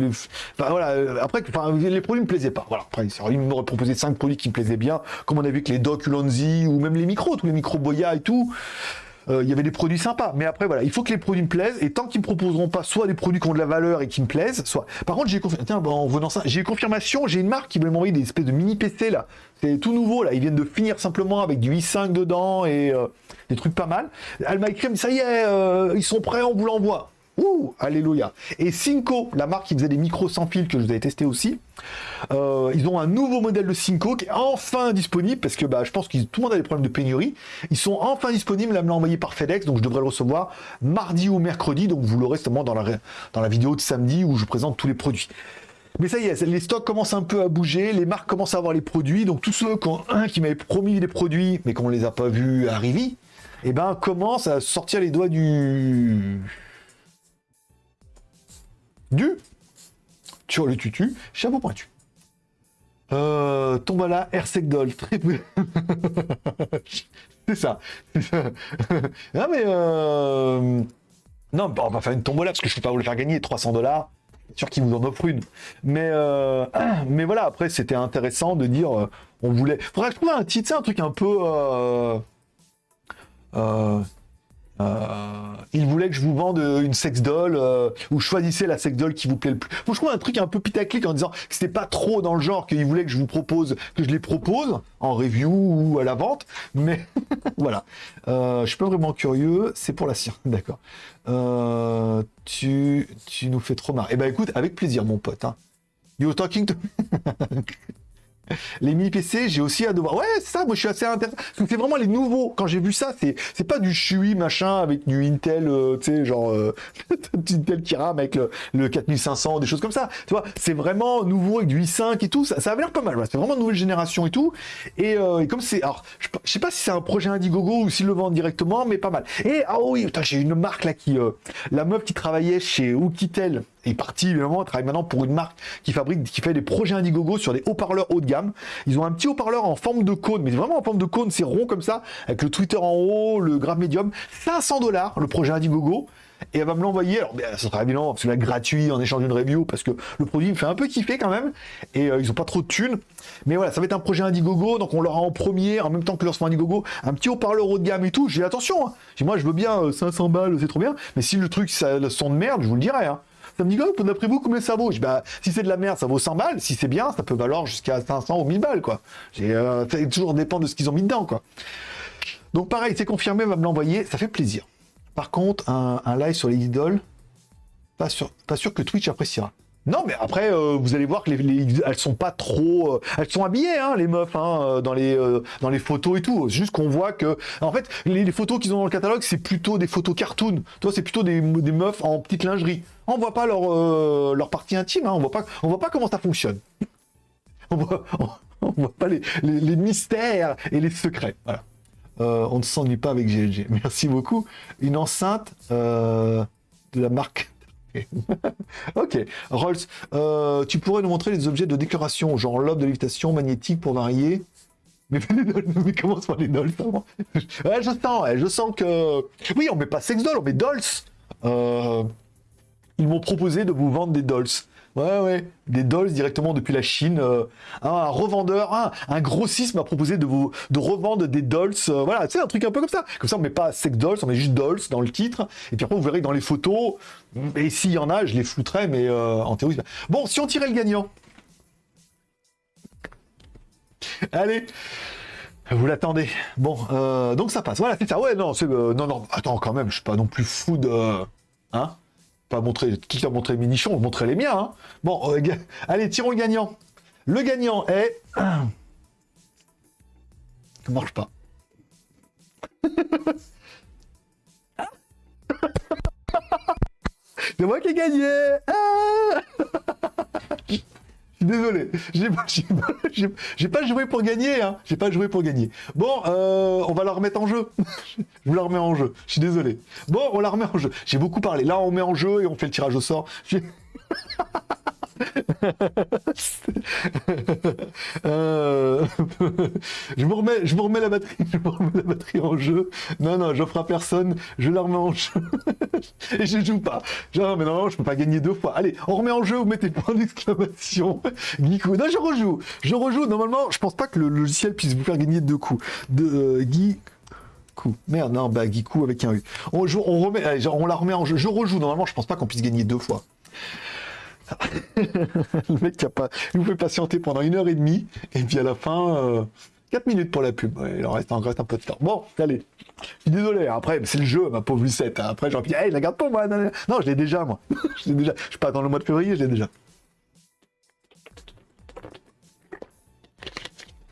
voilà, euh, après les produits me plaisaient pas. Voilà, après ils m'auraient proposé cinq produits qui me plaisaient bien, comme on a vu avec les Doc Ulonzi ou même les micros, tous les micros Boya et tout. Euh, il y avait des produits sympas. Mais après, voilà, il faut que les produits me plaisent. Et tant qu'ils me proposeront pas soit des produits qui ont de la valeur et qui me plaisent, soit. Par contre, j'ai Tiens, en venant ça, j'ai confirmation. J'ai une marque qui voulait m'envoyer des espèces de mini PC là. C'est tout nouveau là. Ils viennent de finir simplement avec du i5 dedans et euh, des trucs pas mal. Elle m'a ça y est, euh, ils sont prêts, on vous l'envoie. Ouh, alléluia. Et Cinco, la marque qui faisait des micros sans fil que je vous avais testé aussi, euh, ils ont un nouveau modèle de Cinco qui est enfin disponible parce que bah, je pense que tout le monde a des problèmes de pénurie. Ils sont enfin disponibles, là me l'a envoyé par FedEx, donc je devrais le recevoir mardi ou mercredi, donc vous l'aurez justement dans la, dans la vidéo de samedi où je présente tous les produits. Mais ça y est, les stocks commencent un peu à bouger, les marques commencent à avoir les produits, donc tous ceux qui, m'avaient promis des produits mais qu'on ne les a pas vus arriver, eh ben, commencent à sortir les doigts du du sur le tutu, chapeau pointu. Euh, là, Doll, très c'est ça. non mais euh... non, on va faire une tombola parce que je ne peux pas vous le faire gagner 300 dollars. Sûr qu'il vous en offre une. Mais euh... mais voilà, après c'était intéressant de dire, euh, on voulait. Faudrait que je trouve un titre, un truc un peu. Euh... euh euh, il voulait que je vous vende une sex doll euh, ou choisissez la sex doll qui vous plaît le plus. Moi, je trouve un truc un peu pitaclic en disant que c'était pas trop dans le genre qu'il voulait que je vous propose, que je les propose en review ou à la vente. Mais voilà, euh, je suis pas vraiment curieux. C'est pour la science, d'accord. tu, tu nous fais trop marrer. Eh ben écoute, avec plaisir, mon pote. Hein. You talking to les mini PC, j'ai aussi à devoir. Ouais, c'est ça, moi je suis assez intéressé. c'est vraiment les nouveaux. Quand j'ai vu ça, c'est pas du chui machin avec du Intel, euh, tu sais, genre euh, Intel qui rame avec le, 4500, des choses comme ça. Tu vois, c'est vraiment nouveau avec du i5 et tout. Ça, ça l'air pas mal. C'est vraiment une nouvelle génération et tout. Et, euh, comme c'est, alors, je, sais pas si c'est un projet Indiegogo ou s'ils le vendent directement, mais pas mal. Et ah oui, j'ai une marque là qui, la meuf qui travaillait chez Oukitel est partie évidemment, travaille maintenant pour une marque qui fabrique, qui fait des projets Indiegogo sur des haut-parleurs haut de gamme. Ils ont un petit haut-parleur en forme de cône, mais vraiment en forme de cône, c'est rond comme ça, avec le Twitter en haut, le grave médium. 500 dollars le projet Indiegogo. Et elle va me l'envoyer. Alors, ben, ça sera évidemment absolument gratuit en échange d'une review parce que le produit me fait un peu kiffer quand même. Et euh, ils ont pas trop de thunes. Mais voilà, ça va être un projet Indiegogo. Donc, on leur a en premier, en même temps que leur Indiegogo, un petit haut-parleur haut de gamme et tout. J'ai attention. Hein. Moi, je veux bien 500 euh, balles, c'est trop bien. Mais si le truc, ça le de merde, je vous le dirai. Hein. Ça me dit, oh, d'après vous, combien ça vaut? Bah, Si c'est de la merde, ça vaut 100 balles. Si c'est bien, ça peut valoir jusqu'à 500 ou 1000 balles, quoi. Euh, ça toujours dépend de ce qu'ils ont mis dedans, quoi. Donc pareil, c'est confirmé, va me l'envoyer, ça fait plaisir. Par contre, un, live sur les idoles, pas sûr, pas sûr que Twitch appréciera. Non, mais après, euh, vous allez voir que les, elles sont pas trop, euh, elles sont habillées, hein, les meufs, hein, euh, dans les photos et tout. Juste qu'on voit que, en fait, les, photos qu'ils ont dans le catalogue, c'est plutôt des photos cartoon. Toi, c'est plutôt des, meufs en petite lingerie. On voit pas leur leur partie intime. Hein, on voit pas, voit pas comment ça fonctionne. on voit, voit pas les, les, mystères et les secrets. Voilà. on ne s'ennuie pas avec GLG. Merci beaucoup. Une enceinte de la marque ok. Rolls, euh, tu pourrais nous montrer les objets de décoration, genre lobe de lévitation, magnétique pour varier. Mais, mais comment sont les dolls ouais, je sens, je sens que... Oui, on met pas sex doll, on met dolls. Euh, ils m'ont proposé de vous vendre des dolls. Ouais, ouais, des dolls directement depuis la Chine. Euh, un revendeur, un, grossiste m'a proposé de vous de revendre des dolls. Euh, voilà, tu sais, un truc un peu comme ça. Comme ça, on met pas sex dolls, on met juste dolls dans le titre. Et puis après, vous verrez dans les photos, et s'il y en a, je les flouterai, mais euh, en théorie. Bon, si on tirait le gagnant. Allez. Vous l'attendez. Bon, donc ça passe. Voilà, c'est ça. Ouais, non, non, non. Attends, quand même, je suis pas non plus fou de, hein pas montrer, qui t'a montré les minichons, montrer les miens. Hein. Bon, euh, allez, tirons le gagnant. Le gagnant est... Ça marche pas. C'est moi qui ai gagné ah suis désolé, j'ai pas, pas joué pour gagner, hein. J'ai pas joué pour gagner. Bon, euh, on va la remettre en jeu. Je vous la remets en jeu. Je suis désolé. Bon, on la remet en jeu. J'ai beaucoup parlé. Là, on met en jeu et on fait le tirage au sort. Euh, je vous remets, je vous remets la batterie, je remets la batterie en jeu. Non, non, j'offre à personne, je la remets en jeu. Et je joue pas. Genre, mais non, je peux pas gagner deux fois. Allez, on remet en jeu, vous mettez point d'exclamation. Guico. Non, je rejoue. Je rejoue. Normalement, je pense pas que le logiciel puisse vous faire gagner deux coups. De euh, Guy. Coup. Merde, non, bah Guico avec un U. On, on, remet, allez, on la remet en jeu. Je rejoue. Normalement, je pense pas qu'on puisse gagner deux fois. le mec qui a pas, il vous fait patienter pendant une heure et demie, et puis à la fin, euh, 4 minutes pour la pub. Il en reste, encore reste un peu de temps. Bon, allez. Je suis désolé, hein. après, c'est le jeu, ma pauvre Lucette. hein. Après, pu dire, hey, la garde pas, moi. Non, je l'ai déjà, moi. je l'ai déjà. Je suis pas dans le mois de février, je l'ai déjà.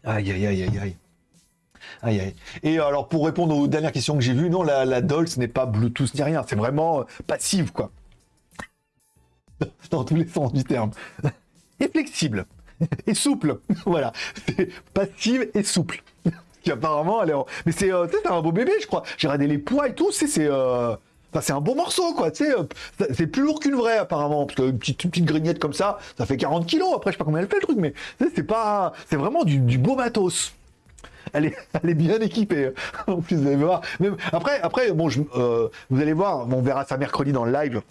Aïe, aïe, aïe, aïe, aïe. Aïe, aïe. Et alors, pour répondre aux dernières questions que j'ai vues, non, la, la doll, ce n'est pas Bluetooth ni rien. C'est vraiment euh, passive, quoi. Dans tous les sens du terme. Et flexible. Et souple. voilà. C'est passive et souple. Qui apparemment, elle est en- Mais c'est euh, un beau bébé, je crois. J'ai regardé les poids et tout. C'est. euh, enfin, c'est un bon morceau, quoi. C'est plus lourd qu'une vraie, apparemment. Parce qu'une petite, une petite grignette comme ça, ça fait 40 kilos. Après, je sais pas combien elle fait le truc, mais c'est pas. C'est vraiment du, beau matos. Elle est, elle est bien équipée. En plus, vous allez voir. Après, après, bon, je- euh, vous allez voir, on verra ça mercredi dans le live.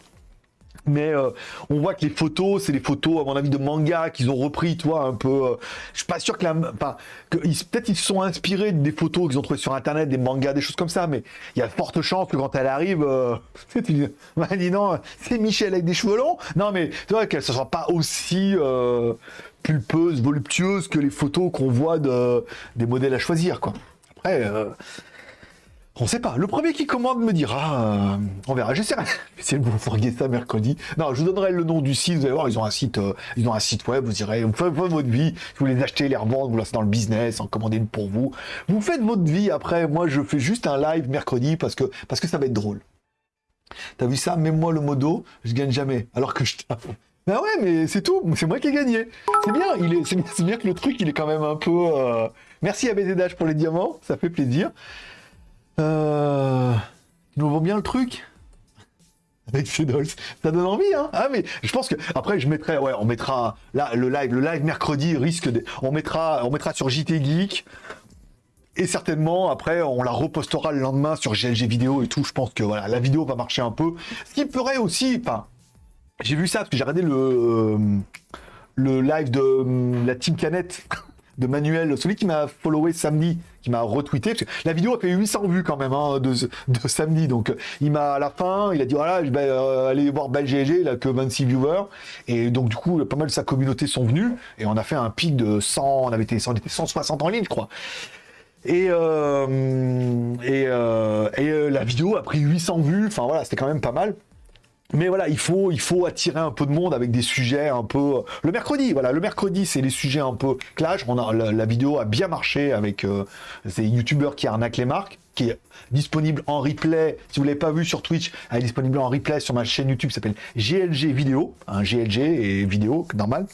Mais euh, on voit que les photos, c'est des photos, à mon avis, de manga qu'ils ont repris, toi, un peu. euh, je suis pas sûr que la. Enfin, peut-être ils se sont inspirés des photos qu'ils ont trouvées sur internet, des mangas, des choses comme ça, mais il y a de fortes chances que quand elle arrive, euh, tu bah, dis non, c'est Michel avec des cheveux longs. Non, mais tu vois qu'elle ne soit pas aussi euh, pulpeuse, voluptueuse que les photos qu'on voit de, des modèles à choisir, quoi. Après. On sait pas. Le premier qui commande me dira. euh, on verra. J'essaierai. J'essaierai de vous fourguer ça mercredi. Non, je vous donnerai le nom du site. Vous allez voir, ils ont un site. euh, ils ont un site web. Vous irez. Vous faites, votre vie. Vous les achetez, les revendre. Vous lancez dans le business. En commander une pour vous. Vous faites votre vie. Après, moi, je fais juste un live mercredi parce que ça va être drôle. T'as vu ça? Même moi, le modo, je gagne jamais. Alors que je. Ben ouais, mais c'est tout. C'est moi qui ai gagné. C'est bien. Il est. C'est bien, c'est bien que le truc, il est quand même un peu. euh, Merci à BZH pour les diamants. Ça fait plaisir. Euh... Nous vends bien le truc avec ces dolls. Ça donne envie, hein Ah mais je pense que après je mettrai, ouais, on mettra là le live, le live mercredi risque de, on mettra, on mettra sur JT Geek et certainement après on la repostera le lendemain sur GLG vidéo et tout. Je pense que voilà la vidéo va marcher un peu. Ce qui pourrait aussi, enfin, j'ai vu ça parce que j'ai regardé le euh, le live de euh, la Team Canette de Manuel, celui qui m'a followé samedi, qui m'a retweeté. La vidéo a fait 800 vues quand même hein, de, de samedi. Donc euh, il m'a à la fin, il a dit voilà, je vais euh, aller voir BelGG, il a que 26 viewers. Et donc du coup, pas mal de sa communauté sont venus et on a fait un pic de 100, on avait été, on était 160 en ligne, je crois. Et, euh, et, la vidéo a pris 800 vues, enfin voilà, c'était quand même pas mal. Mais voilà, il faut, il faut attirer un peu de monde avec des sujets un peu. Le mercredi, voilà, le mercredi, c'est les sujets un peu clash. On a, la, vidéo a bien marché avec euh, ces youtubeurs qui arnaquent les marques, qui est disponible en replay. Si vous l'avez pas vu sur Twitch, elle est disponible en replay sur ma chaîne YouTube qui s'appelle GLG Vidéo, un GLG et vidéo, normal.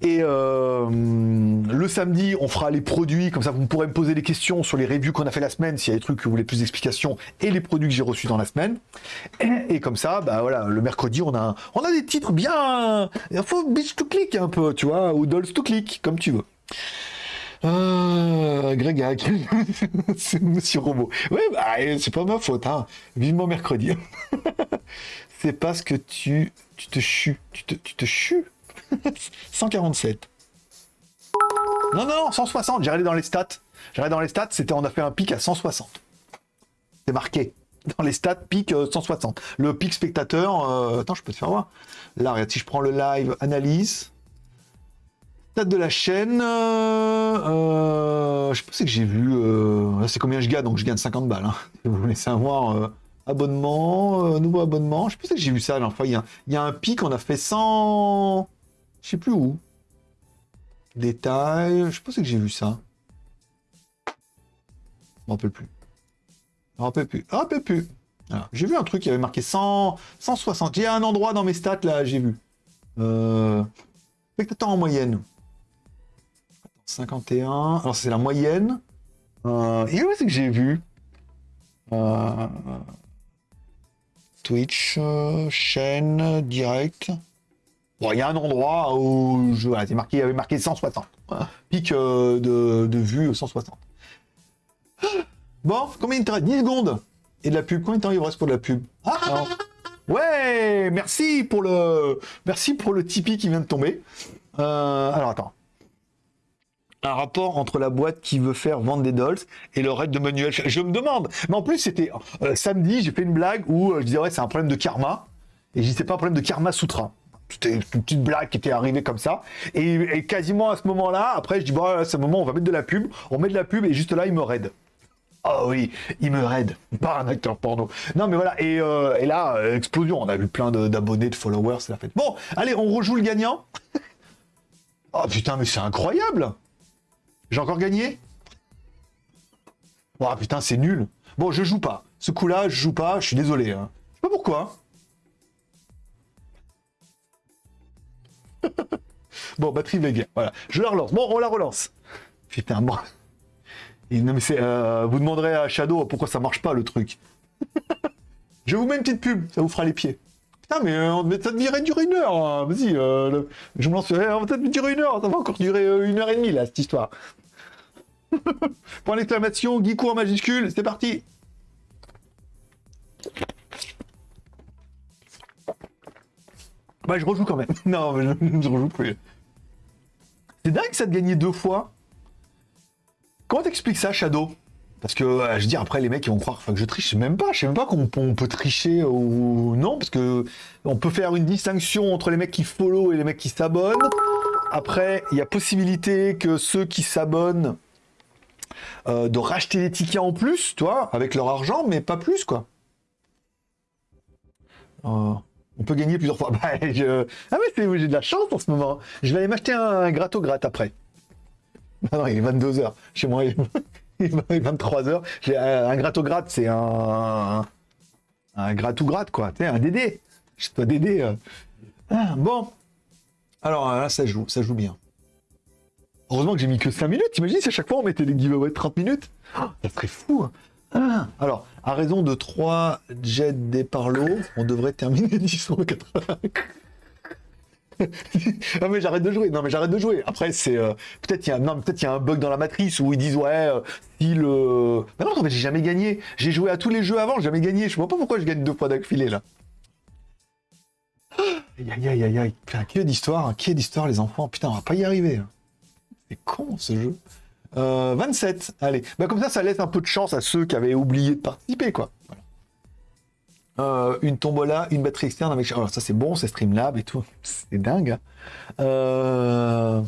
Et euh, le samedi, on fera les produits, comme ça vous pourrez me poser des questions sur les reviews qu'on a fait la semaine, s'il y a des trucs que vous voulez plus d'explications, et les produits que j'ai reçus dans la semaine. Et, comme ça, bah voilà, le mercredi, on a, on a des titres bien. Il faut bitch to click un peu, tu vois, ou dolls to click, comme tu veux. Euh, Grégag, c'est Monsieur Robot. Ouais, bah, c'est pas ma faute, hein. Vivement mercredi. c'est parce que tu, tu te chues, tu te, tu te chues. 147. Non, non, 160. J'ai regardé dans les stats. J'ai dans les stats, c'était, on a fait un pic à 160. C'est marqué. Dans les stats, pic euh, 160. Le pic spectateur, euh, attends, je peux te faire voir. Là, regarde, si je prends le live analyse, stats de la chaîne, euh, euh, je sais pas si que j'ai vu, euh, c'est combien je gagne, donc je gagne 50 balles. hein. Vous voulez savoir, euh, abonnement, euh, nouveau abonnement, je sais pas si que j'ai vu ça la il y a un pic, on a fait 100, je sais plus où. Détails, je sais pas si que j'ai vu ça. Je m'en rappelle plus. Je m'en rappelle plus. Je rappelle plus. J'ai vu un truc qui avait marqué 100, 160. Il y a un endroit dans mes stats là, j'ai vu. Euh... En moyenne. 51. Alors c'est la moyenne. Euh... Et où c'est que j'ai vu? Euh, Twitch, euh, chaîne, direct. Bon, il y a un endroit où je... voilà, marqué, il avait marqué 160. Voilà. Euh, de, de vue 160. Bon, combien il te reste 10 secondes. Et de la pub, combien de temps il reste pour de la pub? Ah alors. Ouais, merci pour le merci pour le Tipeee qui vient de tomber. Euh, alors attends. Un rapport entre la boîte qui veut faire vendre des dolls et le raid de Manuel. Je me demande. Mais en plus, c'était euh, samedi, j'ai fait une blague où je disais ouais, c'est un problème de karma. Et je dis c'est pas un problème de karma sutra. C'était une petite blague qui était arrivée comme ça. Et, quasiment à ce moment-là, après, je dis bon, à ce moment, on va mettre de la pub. On met de la pub et juste là, il me raid. Oh oui, il me raid, pas un acteur porno. Non mais voilà, et, euh, et là, euh, explosion, on a vu plein d'abonnés, de, followers, c'est la fête. Bon, allez, on rejoue le gagnant. oh putain, mais c'est incroyable J'ai encore gagné? Oh putain, c'est nul. Bon, je joue pas. Ce coup-là, je joue pas, je suis désolé. Hein. Je sais pas pourquoi. Bon, batterie Vega, voilà. Je la relance. Bon, on la relance. Putain, bon. Et non, mais euh, vous demanderez à Shadow pourquoi ça marche pas le truc. je vous mets une petite pub, ça vous fera les pieds. Putain, mais, euh, mais ça devrait durer une heure. hein. Vas-y, euh, je me lance. on va peut-être durer une heure. Ça va encore durer euh, une heure et demie là, cette histoire. Point d'exclamation, Geeko en majuscule, c'est parti. Bah, je rejoue quand même. non, je, je rejoue plus. C'est dingue ça de gagner deux fois. Comment t'expliques ça, Shadow? Parce que je dis après les mecs ils vont croire que je triche, même pas, je sais même pas qu'on on peut tricher ou non, parce que on peut faire une distinction entre les mecs qui follow et les mecs qui s'abonnent. Après, il y a possibilité que ceux qui s'abonnent euh, de racheter des tickets en plus, toi, avec leur argent, mais pas plus quoi. Euh, on peut gagner plusieurs fois. Bah, Ah c'est- j'ai de la chance en ce moment. Je vais aller m'acheter un grato gratte après. Ah non, il est 22h. Chez moi, il est 23h. J'ai un, grato gratte, c'est un. Un gratou gratte, quoi. Tu sais, un DD. Je dois DD. euh. Ah, bon. Alors là, ça joue, ça joue bien. Heureusement que j'ai mis que 5 minutes. T'imagines si à chaque fois on mettait des giveaways de 30 minutes? Ah, Ça serait fou. hein. Ah, alors, à raison de 3 jets des parlots, on devrait terminer 10 ah mais j'arrête de jouer. Non mais j'arrête de jouer. Après c'est euh, peut-être il y non il y a un bug dans la matrice où ils disent ouais euh, si le. Mais non en fait j'ai jamais gagné. J'ai joué à tous les jeux avant, j'ai jamais gagné. Je vois pas pourquoi je gagne deux fois d'affilée là. Aïe aïe aïe aïe aïe. Qui est d'histoire, qui est d'histoire les enfants? Putain on va pas y arriver. hein. C'est con ce jeu. Euh, 27. Allez. Bah comme ça ça laisse un peu de chance à ceux qui avaient oublié de participer quoi. Euh, une tombola, une batterie externe avec. Alors ça c'est bon, c'est Streamlab et tout. C'est dingue. hein. Euh,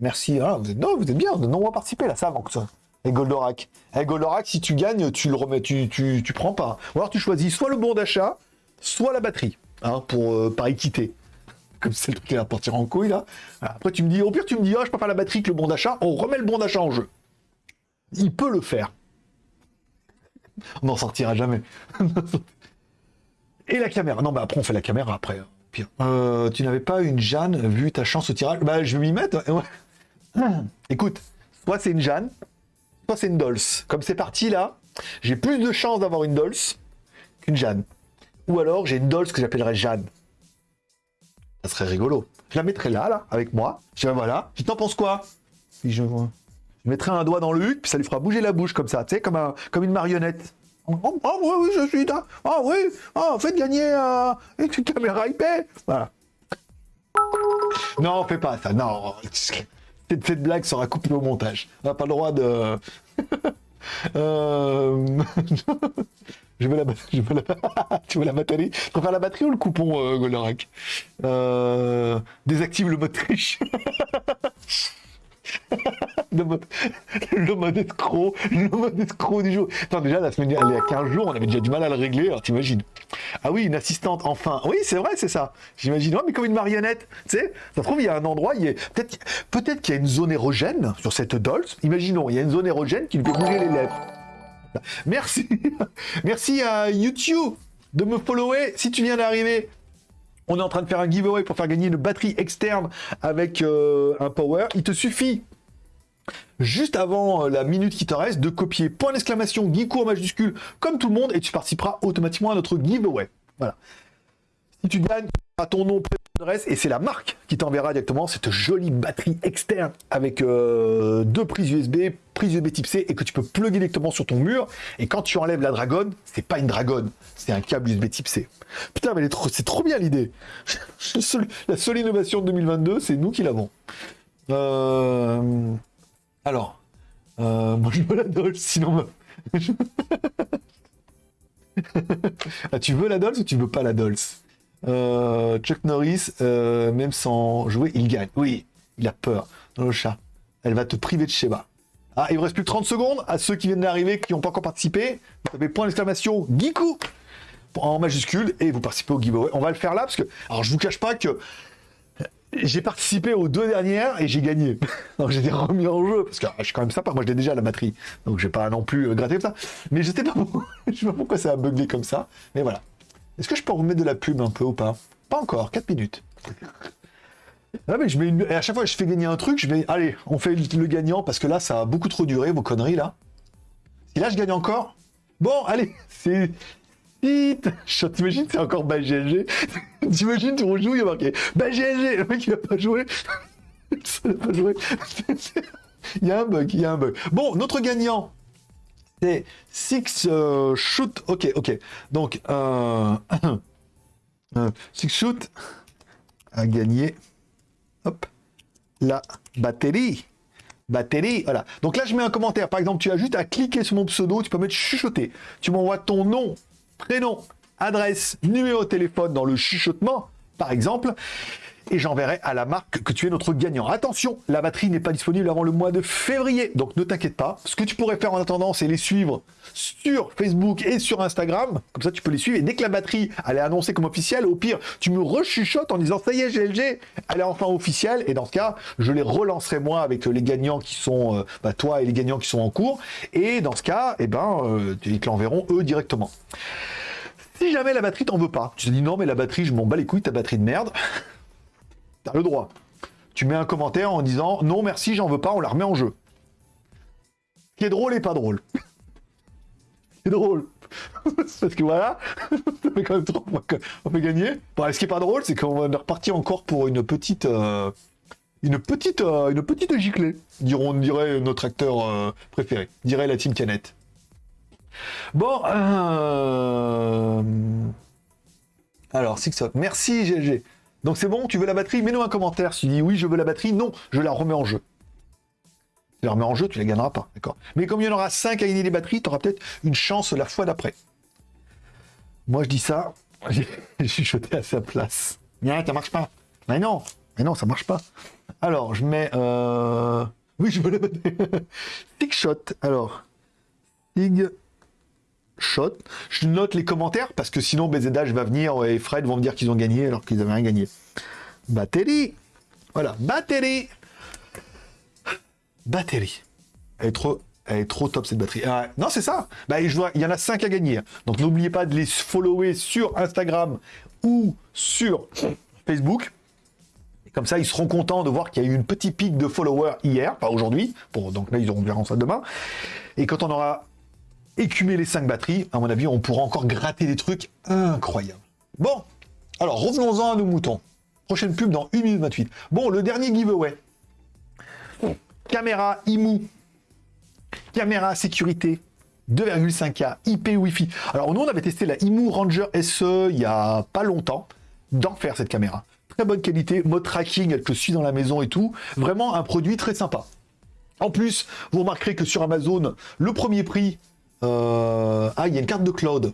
Merci. Ah, vous êtes non, vous êtes bien. De nombreux participés là, ça ça. Et Goldorak. Et Goldorak, si tu gagnes, tu le remets, tu, prends pas. Ou alors tu choisis soit le bon d'achat, soit la batterie, hein, pour euh, par équité. Comme c'est le truc qui va partir en couille là. Après tu me dis, au pire tu me dis, oh je préfère la batterie que le bon d'achat. On remet le bon d'achat en jeu. Il peut le faire. On n'en sortira jamais. Et la caméra. Non, bah après, on fait la caméra après. hein, Pire. Euh, tu n'avais pas une Jeanne vu ta chance au tirage? Bah, je vais m'y mettre. Hum. Écoute, soit c'est une Jeanne, soit c'est une Dolls. Comme c'est parti là, j'ai plus de chances d'avoir une Dolls qu'une Jeanne. Ou alors j'ai une Dolls que j'appellerais Jeanne. Ça serait rigolo. Je la mettrais là, là, avec moi. Je dirais voilà. Tu t'en penses quoi? Je, je mettrai un doigt dans le huc, puis ça lui fera bouger la bouche comme ça, tu sais, comme, un, comme une marionnette. Oh, oh, oui, oui, je suis là. Ah oui, ah, faites gagner euh, une caméra IP. Voilà. Non, fais pas ça. Non, cette blague sera coupée au montage. On n'a pas le droit de. Euh, je veux la, je veux la... tu veux la batterie? Tu préfères la batterie ou le coupon, euh, Goldorak? Euh... Désactive le mode triche. le, mode, escroc, le mode escroc du jour. Attends, déjà, la semaine dernière, il y a 15 jours, on avait déjà du mal à le régler, alors t'imagines. Ah oui, une assistante, enfin. Oui, c'est vrai, c'est ça. J'imagine, oh, mais comme une marionnette, tu sais. Ça se trouve, il y a un endroit, il y a... peut-être peut qu'il y a une zone érogène sur cette Dolce. Imaginons, il y a une zone érogène qui lui fait bouger les lèvres. Merci. Merci à YouTube de me follower si tu viens d'arriver. On est en train de faire un giveaway pour faire gagner une batterie externe avec euh, un power. Il te suffit, juste avant euh, la minute qui te reste, de copier point d'exclamation Geeko en majuscule comme tout le monde et tu participeras automatiquement à notre giveaway. Voilà. Si tu gagnes, ton nom, adresse et c'est la marque qui t'enverra directement cette jolie batterie externe avec euh, deux prises USB, prise USB type C et que tu peux plugger directement sur ton mur. Et quand tu enlèves la dragonne, c'est pas une dragonne, c'est un câble USB type C. Putain, mais c'est trop bien l'idée. la seule innovation de 2022, c'est nous qui l'avons. Euh, alors, euh, moi je veux la Dolce, sinon. ah, tu veux la Dolce ou tu veux pas la Dolce euh, Chuck Norris, euh, même sans jouer, il gagne. Oui, il a peur. Dans le chat. Elle va te priver de Sheba. Ah, il vous reste plus que 30 secondes. À ceux qui viennent d'arriver, qui n'ont pas encore participé, vous avez point d'exclamation Giku en majuscule et vous participez au giveaway. On va le faire là parce que, alors je vous cache pas que j'ai participé aux deux dernières et j'ai gagné. Donc j'ai remis en jeu parce que ah, je suis quand même sympa. Moi, je déjà la batterie, donc je vais pas non plus euh, gratter ça. Mais je sais pas je sais pas pourquoi ça a bugué comme ça. Mais voilà. Est-ce que je peux remettre de la pub un peu ou pas? Pas encore, 4 minutes. Ah mais je mets une... Et à chaque fois que je fais gagner un truc, je mets... Allez, on fait le gagnant, parce que là, ça a beaucoup trop duré, vos conneries, là. Et là, je gagne encore. Bon, allez, c'est... T'imagines, c'est encore GLG. T'imagines, tu rejoues, il y a marqué GLG. Le mec, il va pas jouer. il va pas jouer. il y a un bug, il y a un bug. Bon, notre gagnant, c'est Six euh, Shoot. Ok, ok. Donc, euh, Six Shoot a gagné. Hop. La batterie. Batterie, voilà. Donc là, je mets un commentaire. Par exemple, tu as juste à cliquer sur mon pseudo, tu peux mettre chuchoter. Tu m'envoies ton nom, prénom, adresse, numéro de téléphone dans le chuchotement, par exemple et j'enverrai à la marque que tu es notre gagnant. Attention, la batterie n'est pas disponible avant le mois de février, donc ne t'inquiète pas. Ce que tu pourrais faire en attendant, c'est les suivre sur Facebook et sur Instagram. Comme ça, tu peux les suivre. Et dès que la batterie, elle est annoncée comme officielle, au pire, tu me rechuchotes en disant ça y est, GLG, elle est enfin officielle. Et dans ce cas, je les relancerai moi avec les gagnants qui sont, euh, bah, toi et les gagnants qui sont en cours. Et dans ce cas, eh ben, euh, ils te l'enverront eux directement. Si jamais la batterie t'en veut pas, tu te dis non mais la batterie, je m'en bats les couilles, ta batterie de merde. T'as le droit. Tu mets un commentaire en disant non merci, j'en veux pas, on la remet en jeu. Ce qui est drôle et pas drôle. C'est drôle. Parce que voilà, ça fait quand même peut gagner. Bon, ce qui est pas drôle, c'est qu'on va repartir encore pour une petite, euh, une petite, euh, une petite giclée, diront, dirait notre acteur euh, préféré, dirait la team Canette. Bon, alors Sixot, merci GG. Donc c'est bon, tu veux la batterie Mets-nous un commentaire. Si tu dis oui, je veux la batterie, non, je la remets en jeu. Tu la remets en jeu, tu la gagneras pas, d'accord Mais comme il y en aura 5 à gagner les batteries, tu auras peut-être une chance la fois d'après. Moi, je dis ça, j'ai chuchoté à sa place. Mais ça marche pas. Mais non, mais non, ça marche pas. Alors, je mets... Euh... Oui, je veux la batterie. Big shot. Alors, Big shot. Je note les commentaires parce que sinon BZH va venir et Fred vont me dire qu'ils ont gagné alors qu'ils n'avaient rien gagné. Batterie. Voilà, batterie. Batterie. Elle est trop, elle est trop top cette batterie. Ah, non, c'est ça. Bah, il y en a 5 à gagner. Donc n'oubliez pas de les follower sur Instagram ou sur Facebook. comme ça, ils seront contents de voir qu'il y a eu une petite pique de followers hier, pas aujourd'hui. donc là, ils auront verront ça demain. Et quand on aura écumer les 5 batteries, à mon avis, on pourra encore gratter des trucs incroyables. Bon, alors revenons-en à nos moutons. Prochaine pub dans 1 minute 28. Bon, le dernier giveaway. Caméra IMU. Caméra sécurité 2,5K, IP Wi-Fi. Alors nous, on avait testé la IMU Ranger SE il y a pas longtemps. D'enfer cette caméra. Très bonne qualité, mode tracking, elle te suit dans la maison et tout. Vraiment un produit très sympa. En plus, vous remarquerez que sur Amazon, le premier prix euh, ah, il y a une carte de Claude.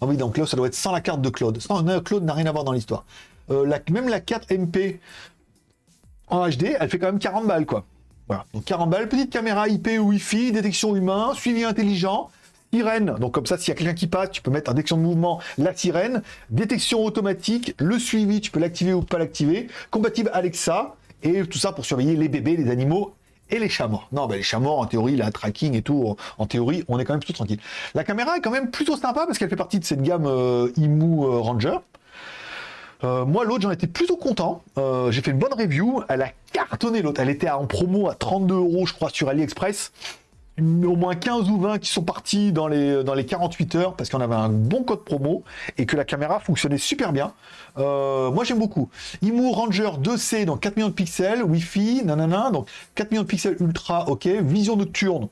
Ah oui, donc là, ça doit être sans la carte de Claude. Non, Claude n'a rien à voir dans l'histoire. Euh, même la carte MP en HD, elle fait quand même 40 balles, quoi. Voilà, donc 40 balles, petite caméra IP Wi-Fi, détection humain, suivi intelligent, sirène, donc comme ça, s'il y a quelqu'un qui passe, tu peux mettre détection de mouvement la sirène, détection automatique, le suivi, tu peux l'activer ou pas l'activer, compatible Alexa, et tout ça pour surveiller les bébés, les animaux et les morts. Non, ben les morts, en théorie, la tracking et tout, en théorie, on est quand même plutôt tranquille. La caméra est quand même plutôt sympa parce qu'elle fait partie de cette gamme euh, euh, Ranger. Euh, moi, l'autre, j'en étais plutôt content. J'ai fait une bonne review. Elle a cartonné l'autre. Elle était en promo à 32 euros, je crois, sur AliExpress au moins 15 ou 20 qui sont partis dans les, dans les 48 heures parce qu'on avait un bon code promo et que la caméra fonctionnait super bien. Euh, moi j'aime beaucoup. IMU Ranger 2C, donc 4 millions de pixels, Wi-Fi, nanana, donc 4 millions de pixels ultra, ok, vision nocturne,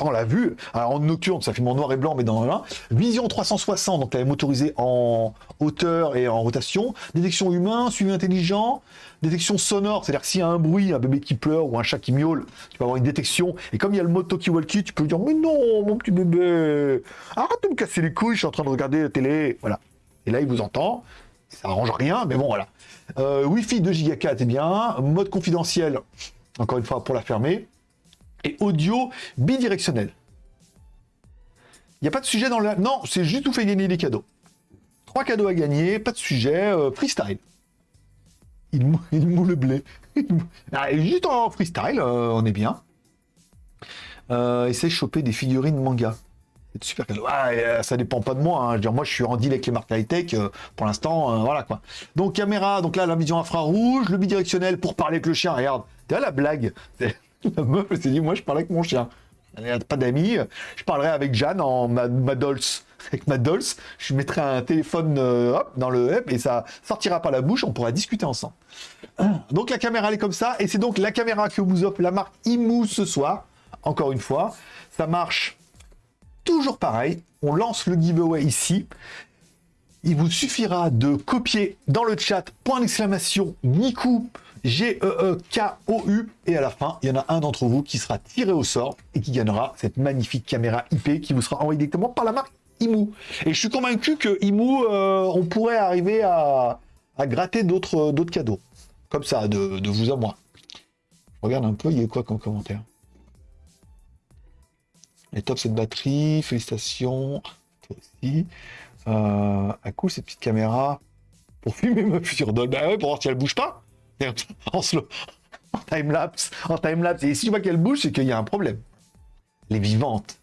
on l'a vu. Alors, en nocturne, ça fait mon noir et blanc, mais dans la Vision 360, donc elle est motorisée en hauteur et en rotation. Détection humain, suivi intelligent. Détection sonore, c'est-à-dire s'il y a un bruit, un bébé qui pleure ou un chat qui miaule, tu peux avoir une détection. Et comme il y a le mode Toki Walkie, tu peux dire Mais non, mon petit bébé, arrête de me casser les couilles, je suis en train de regarder la télé. Voilà. Et là, il vous entend. Ça arrange rien, mais bon, voilà. Euh, Wi-Fi 2 Go 4 est bien. Mode confidentiel, encore une fois, pour la fermer et audio bidirectionnel. Il n'y a pas de sujet dans le... Non, c'est juste vous fait gagner des cadeaux. Trois cadeaux à gagner, pas de sujet, euh, freestyle. Il moule, le blé. Ah, juste en freestyle, euh, on est bien. Euh, essaye de choper des figurines manga. C'est super cadeau. Ah, euh, ça dépend pas de moi. Hein. Je moi, je suis en deal avec les marques high-tech. pour l'instant, voilà quoi. Donc, caméra, donc là, la vision infrarouge, le bidirectionnel pour parler avec le chien. Regarde, t'as la blague. La meuf s'est dit, moi je parle avec mon chien. Elle pas d'amis. Je parlerai avec Jeanne en ma, Avec ma dolce, je mettrai un téléphone euh, dans le hub et ça sortira par la bouche, on pourra discuter ensemble. Donc la caméra elle est comme ça, et c'est donc la caméra que vous offre la marque IMU ce soir. Encore une fois, ça marche toujours pareil. On lance le giveaway ici. Il vous suffira de copier dans le chat point d'exclamation Niku G-E-E-K-O-U. Et à la fin, il y en a un d'entre vous qui sera tiré au sort et qui gagnera cette magnifique caméra IP qui vous sera envoyée directement par la marque IMU. Et je suis convaincu que IMU, euh, on pourrait arriver à, gratter d'autres cadeaux. Comme ça, de, vous à moi. regarde un peu, il y a quoi comme commentaire? Les top cette batterie, félicitations. Toi aussi. Euh, à coup, cette petite caméra pour filmer ma future. Bah ouais, pour voir si elle bouge pas. En slow, en time-lapse, en time-lapse. Et si tu vois qu'elle bouge, c'est qu'il y a un problème. Elle est vivante.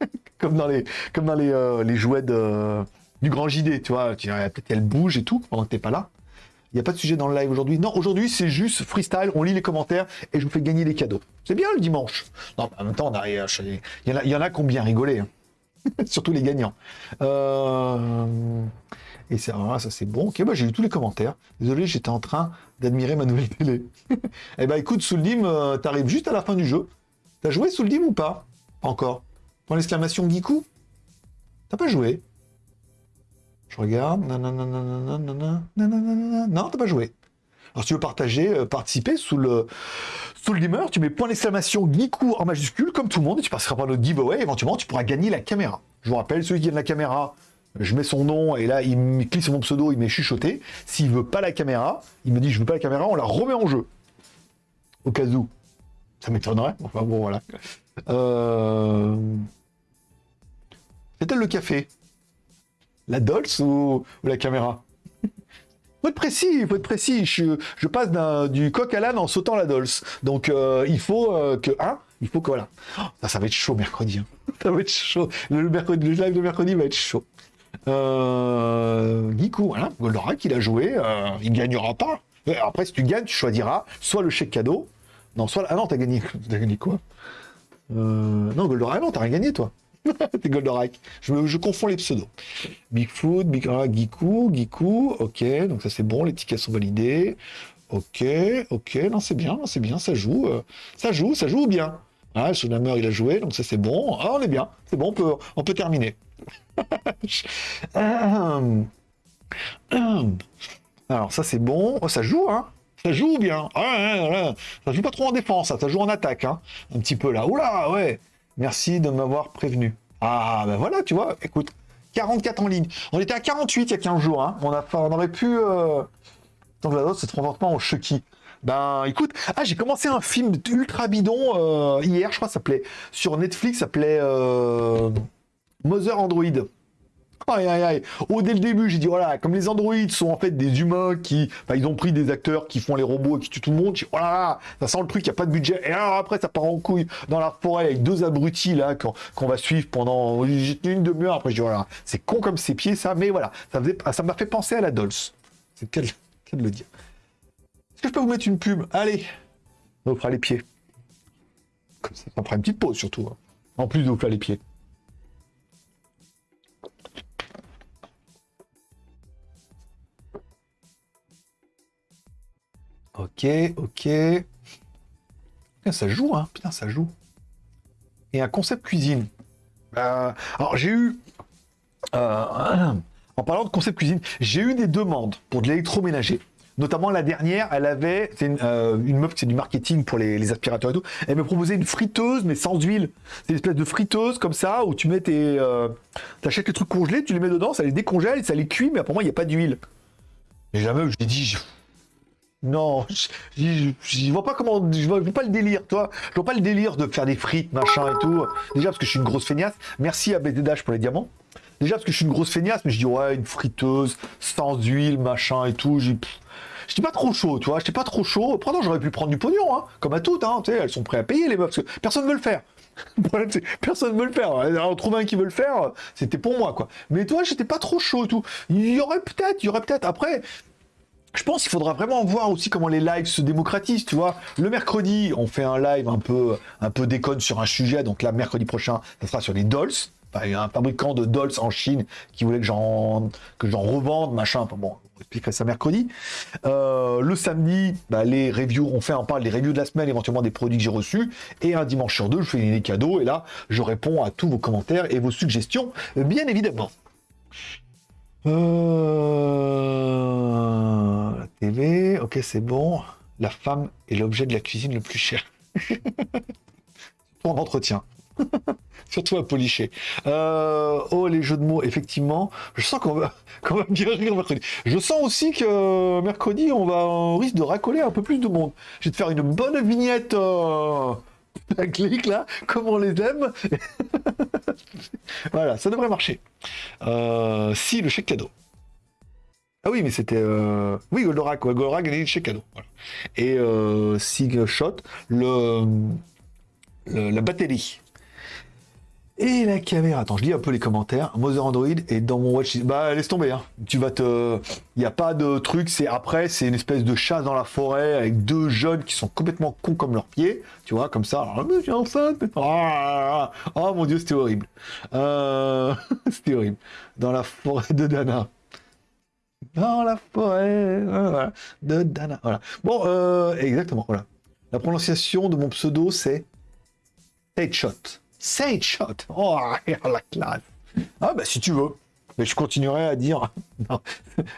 comme dans les, comme dans les, euh, jouets de, du grand JD, tu vois. Peut-être qu'elle bouge et tout pendant que t'es pas là. Il n'y a pas de sujet dans le live aujourd'hui. Non, aujourd'hui, c'est juste freestyle. On lit les commentaires et je vous fais gagner des cadeaux. C'est bien le dimanche. Non, en même temps, on il, y en a, il y en a qui ont bien rigolé. Hein. Surtout les gagnants. Euh... Et c'est ça c'est bon. Ok, bah, j'ai lu tous les commentaires. Désolé, j'étais en train d'admirer ma nouvelle télé. eh ben écoute, Souldim, euh, t'arrives juste à la fin du jeu. T'as joué Souldim ou pas Encore. Pour l'exclamation Giku T'as pas joué Je regarde. Non, t'as pas joué. Alors si tu veux partager, euh, participer sous le sous le dimmer, tu mets point d'exclamation Giku en majuscule comme tout le monde et tu passeras par notre giveaway. Éventuellement, tu pourras gagner la caméra. Je vous rappelle, celui qui gagne la caméra, je mets son nom et là il me clique sur mon pseudo, il m'est chuchoté. S'il veut pas la caméra, il me dit je veux pas la caméra, on la remet en jeu. Au cas où. Ça m'étonnerait. Enfin bon voilà. Euh... C'est-elle le café La Dolce ou, la caméra? Faut être précis, faut être précis. Je, passe du coq à l'âne en sautant la Dolce. Donc euh, il faut euh, que, hein, il faut que voilà. ça, va être chaud mercredi. Hein. Ça va être chaud. Mercredi, le live de mercredi va être chaud. Euh, Giku, Goldorak, il a joué, euh, il gagnera pas. Après, si tu gagnes, tu choisiras soit le chèque cadeau, non, soit... Ah non, t'as gagné, t'as gagné quoi? Euh, Non, Goldorak, ah non, t'as rien gagné, toi. T'es Goldorak. Je, confonds les pseudos. Bigfoot, Big ah, Giku, Giku, ok, donc ça c'est bon, les tickets sont validés. Ok, ok, non, c'est bien, c'est bien, ça joue, euh, ça joue, ça joue bien. Ah, Sulamer, il a joué, donc ça c'est bon. Ah, on est bien, c'est bon, on peut terminer. Alors ça c'est bon. Oh, ça joue, hein Ça joue bien. Ça joue pas trop en défense, ça, joue en attaque, hein Un petit peu là. Oula, ouais. Merci de m'avoir prévenu. Ah ben voilà, tu vois, écoute, 44 en ligne. On était à 48 il y a 15 jours, hein. On, a, on aurait pu... Euh... Donc là, c'est franchement au Chucky. Ben écoute, ah j'ai commencé un film ultra bidon euh, hier, je crois, ça s'appelait sur Netflix, ça s'appelait euh, Mother Android. Aïe aïe aïe. Oh, dès le début, j'ai dit voilà, comme les androïdes sont en fait des humains qui, enfin, ils ont pris des acteurs qui font les robots et qui tuent tout le monde. J'ai dit, oh ça sent le truc, il y a pas de budget. Et alors après, ça part en couille dans la forêt avec deux abrutis là qu'on va suivre pendant une demi-heure. Après, je dis voilà, c'est con comme ses pieds ça, mais voilà, ça faisait, ça m'a fait penser à la Dolce. C'est quel, de le dire. Est-ce que je peux vous mettre une pub? Allez, on fera les pieds. Comme ça, ça fera une petite pause surtout. Hein. En plus de vous faire les pieds. Ok, ok. Putain, ça joue, hein. Putain, ça joue. Et un concept cuisine. Euh, alors, j'ai eu... Euh, en parlant de concept cuisine, j'ai eu des demandes pour de l'électroménager. Notamment la dernière, elle avait, c'est une, euh, meuf qui c'est du marketing pour les, aspirateurs et tout. Elle me proposait une friteuse mais sans huile. C'est une espèce de friteuse comme ça où tu mets tes, euh, t'achètes les trucs congelés, tu les mets dedans, ça les décongèle, ça les cuit, mais moi il n'y a pas d'huile. Et jamais je l'ai dit, non, je vois pas comment, je vois, pas le délire, toi. Je vois pas le délire de faire des frites, machin et tout. Déjà parce que je suis une grosse feignasse. Merci à BDDH pour les diamants. Déjà parce que je suis une grosse feignasse, mais je dis ouais, une friteuse, sans huile, machin et tout. Je dis pas trop chaud, tu vois. J'étais pas trop chaud. Pourtant, j'aurais pu prendre du pognon, hein, comme à toutes, hein. Tu elles sont prêtes à payer les meufs. Parce que personne veut le faire. Personne veut le faire. On trouve un qui veut le faire, c'était pour moi, quoi. Mais toi, j'étais pas trop chaud tout. Il y aurait peut-être, il y aurait peut-être. Après, je pense qu'il faudra vraiment voir aussi comment les lives se démocratisent, tu vois. Le mercredi, on fait un live un peu, un peu déconne sur un sujet. Donc là, mercredi prochain, ça sera sur les dolls il y a un fabricant de dolls en Chine qui voulait que j'en revende, machin. Enfin, bon, on expliquerait ça mercredi. Euh, le samedi, bah, les reviews, on fait un parle des reviews de la semaine, éventuellement des produits que j'ai reçus. Et un dimanche sur deux, je fais des cadeaux. Et là, je réponds à tous vos commentaires et vos suggestions, bien évidemment. Euh... La TV, ok, c'est bon. La femme est l'objet de la cuisine le plus cher. Pour entretien. Surtout à policher. Euh, oh, les jeux de mots, effectivement. Je sens qu'on va, bien rire mercredi. Je sens aussi que mercredi, on va risque de racoler un peu plus de monde. Je vais te faire une bonne vignette. Euh, la clique là, comme on les aime. voilà, ça devrait marcher. Euh, si, le chèque cadeau. Ah oui, mais c'était... Euh... Oui, Goldorak, Goldorak a le chèque cadeau. Et euh, Sig Shot, le, le, la batterie. Et la caméra, attends, je lis un peu les commentaires. Mother Android est dans mon watch. Bah laisse tomber, hein. Tu vas te. Il n'y a pas de truc, c'est après, c'est une espèce de chasse dans la forêt avec deux jeunes qui sont complètement cons comme leurs pieds. Tu vois, comme ça. Alors, je suis enceinte. Oh, oh mon dieu, c'était horrible. Euh... c'était horrible. Dans la forêt de Dana. Dans la forêt de Dana. Voilà. Bon, euh... exactement, voilà. La prononciation de mon pseudo, c'est Headshot. Sage Shot. Oh, la classe. Ah, bah, si tu veux. Mais je continuerai à dire. non.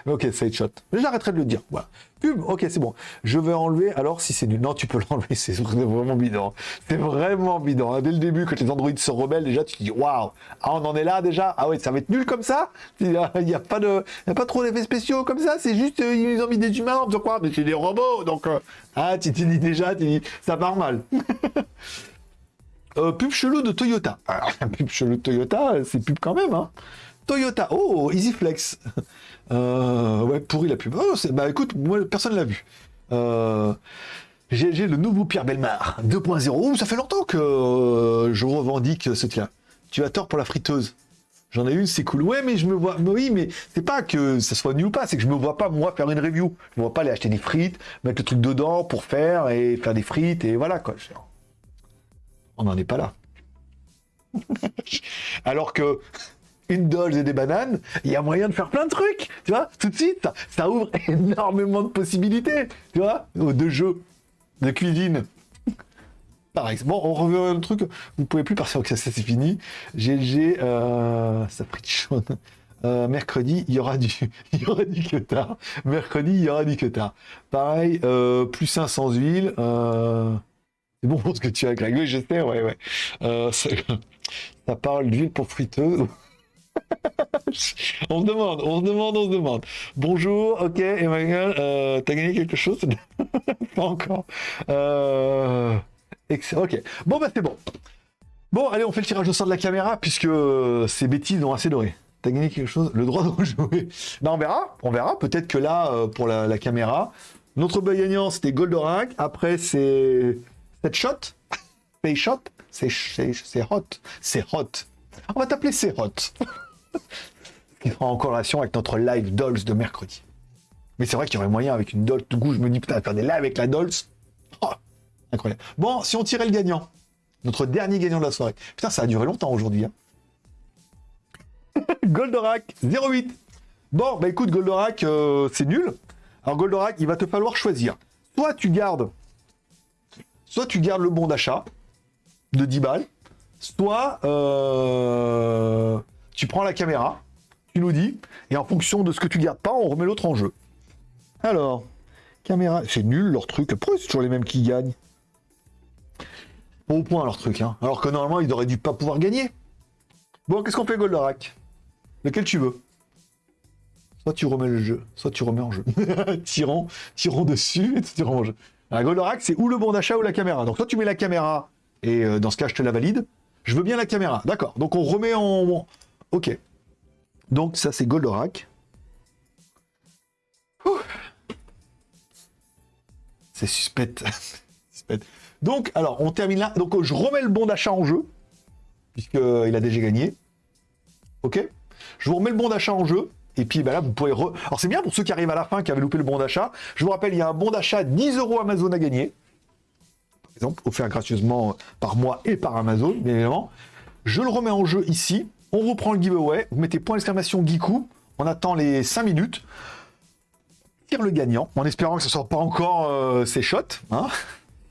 ok, Sage Shot. J'arrêterai de le dire. Voilà. Pub, ok, c'est bon. Je vais enlever. Alors, si c'est du. Non, tu peux l'enlever. C'est vraiment bidon. C'est vraiment bidon. Dès le début, quand les androïdes se rebellent, déjà, tu te dis waouh. Ah, on en est là déjà. Ah, ouais, ça va être nul comme ça. Il n'y a, pas de. Il a pas trop d'effets spéciaux comme ça. C'est juste. Euh, ils ont mis des humains en quoi? Mais c'est des robots. Donc. Euh, ah, tu te dis déjà, tu dis. Ça part mal. Euh, pub chelou de Toyota. Alors, pub chelou de Toyota, c'est pub quand même, hein. Toyota, oh, EasyFlex. Euh, ouais, pourri la pub. Oh, bah écoute, moi, personne l'a vu. Euh, le nouveau Pierre Belmar 2.0. ça fait longtemps que euh, je revendique ce tien. Tu as tort pour la friteuse. J'en ai une, c'est cool. Ouais, mais je me vois. Oui, mais c'est pas que ça soit nul ou pas, c'est que je me vois pas moi faire une review. Je me vois pas aller acheter des frites, mettre le truc dedans pour faire et faire des frites et voilà quoi on n'en est pas là. Alors que une dolce et des bananes, il y a moyen de faire plein de trucs, tu vois, tout de suite, ça, ouvre énormément de possibilités, tu vois, de jeux, de cuisine. Pareil. Bon, on revient à un truc, vous pouvez plus partir, que ça, c'est fini. GG, euh, ça pris chaud. Euh, mercredi, il y aura du, il y aura du Mercredi, il y aura du queutard. Pareil, euh, plus 500 huiles. Euh, c'est bon ce que tu as, Greg. Oui, je sais, ouais, ouais. Euh, ça, parle d'huile pour friteuse. on se demande, on se demande, on se demande. Bonjour, ok, Emmanuel, euh, t'as gagné quelque chose? Pas encore. Euh... Ok. Bon, bah c'est bon. Bon, allez, on fait le tirage au sort de la caméra, puisque ces bêtises ont assez doré. T'as gagné quelque chose? Le droit de rejouer. Ben, on verra. On verra. Peut-être que là, euh, pour la, caméra, notre gagnant, c'était Goldorak. Après, c'est... Cette shot Pay shot C'est hot. C'est hot. On va t'appeler c'est hot. qui sera en corrélation avec notre live Dolls de mercredi. Mais c'est vrai qu'il y aurait moyen avec une Dolls. Du je me dis, putain, faire des lives avec la Dolls. Oh, incroyable. Bon, si on tirait le gagnant, notre dernier gagnant de la soirée. Putain, ça a duré longtemps aujourd'hui. Hein. Goldorak, 08. Bon, bah écoute, Goldorak, euh, c'est nul. Alors Goldorak, il va te falloir choisir. Soit tu gardes, soit tu gardes le bon d'achat de 10 balles, soit euh, tu prends la caméra, tu nous dis, et en fonction de ce que tu gardes pas, on remet l'autre en jeu. Alors, caméra, c'est nul leur truc. Pourquoi c'est toujours les mêmes qui gagnent? Au point leur truc, hein. Alors que normalement, ils auraient dû pas pouvoir gagner. Bon, qu'est-ce qu'on fait, Goldorak? Lequel tu veux? Soit tu remets le jeu, soit tu remets en jeu. tirons, tirons dessus et tirons en jeu. Un Goldorak, c'est ou le bon d'achat ou la caméra. Donc soit tu mets la caméra, et euh, dans ce cas, je te la valide. Je veux bien la caméra. D'accord. Donc on remet en... Ok. Donc ça, c'est Goldorak. C'est suspect. Donc, alors, on termine là. Donc, je remets le bon d'achat en jeu, puisqu'il a déjà gagné. Ok Je vous remets le bon d'achat en jeu. Et puis ben là, vous pourrez... Alors c'est bien pour ceux qui arrivent à la fin, qui avaient loupé le bon d'achat. Je vous rappelle, il y a un bon d'achat 10 euros Amazon à gagner. Par exemple, offert gracieusement par moi et par Amazon, bien évidemment. Je le remets en jeu ici. On reprend le giveaway. Vous mettez point d'exclamation Geekou. On attend les 5 minutes. Tire le gagnant, en espérant que ce ne soit pas encore euh, ses shots. Hein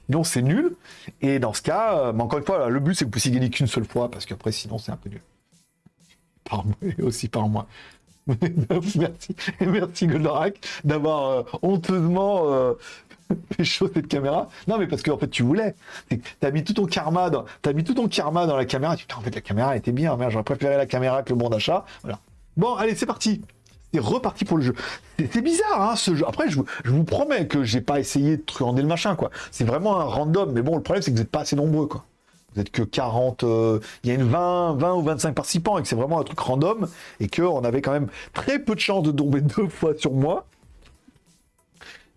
sinon, c'est nul. Et dans ce cas, euh, encore une fois, le but, c'est que vous puissiez gagner qu'une seule fois, parce qu'après, sinon, c'est un peu nul par moi aussi par moi. merci, merci Goldorak d'avoir euh, honteusement euh, fait chaud cette caméra. Non, mais parce que en fait, tu voulais. T'as mis tout ton karma dans, mis tout ton karma dans la caméra. Tu en fait, la caméra était bien. J'aurais préféré la caméra que le bon d'achat. Voilà. Bon, allez, c'est parti. C'est reparti pour le jeu. C'est bizarre, hein, ce jeu. Après, je, je vous promets que j'ai pas essayé de truander le machin, quoi. C'est vraiment un random. Mais bon, le problème, c'est que vous n'êtes pas assez nombreux, quoi vous êtes que 40, euh, il y a une 20, 20 ou 25 participants et que c'est vraiment un truc random et qu'on avait quand même très peu de chances de tomber deux fois sur moi.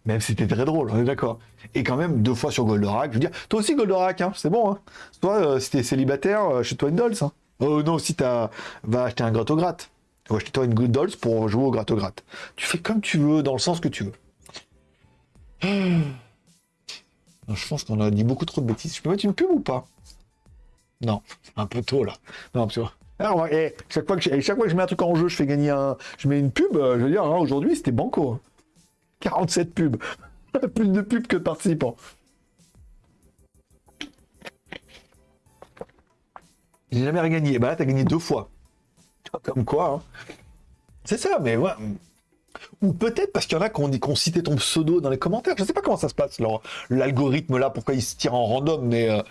Même si c'était très drôle, on est d'accord. Et quand même deux fois sur Goldorak, je veux dire, toi aussi Goldorak, hein, c'est bon. Hein. Toi, euh, si t'es célibataire, euh, chez toi une Dolls. Hein. Oh non, si t'as, va acheter un gratte-au-gratte. Va acheter toi une good Dolls pour jouer au gratte-au-gratte. Tu fais comme tu veux, dans le sens que tu veux. Je pense qu'on a dit beaucoup trop de bêtises. Je peux mettre une pub ou pas? Non, un peu tôt là. Non, tu Alors, et chaque, fois que je, chaque fois que je mets un truc en jeu, je fais gagner un. Je mets une pub, euh, je veux dire, hein, aujourd'hui c'était banco. 47 pubs. Plus de pubs que de participants. J'ai jamais rien gagné. Bah là, t'as gagné deux fois. Comme quoi. Hein. C'est ça, mais ouais. Ou peut-être parce qu'il y en a qui ont, cité ton pseudo dans les commentaires. Je sais pas comment ça se passe, l'algorithme là, pourquoi il se tire en random, mais. Euh,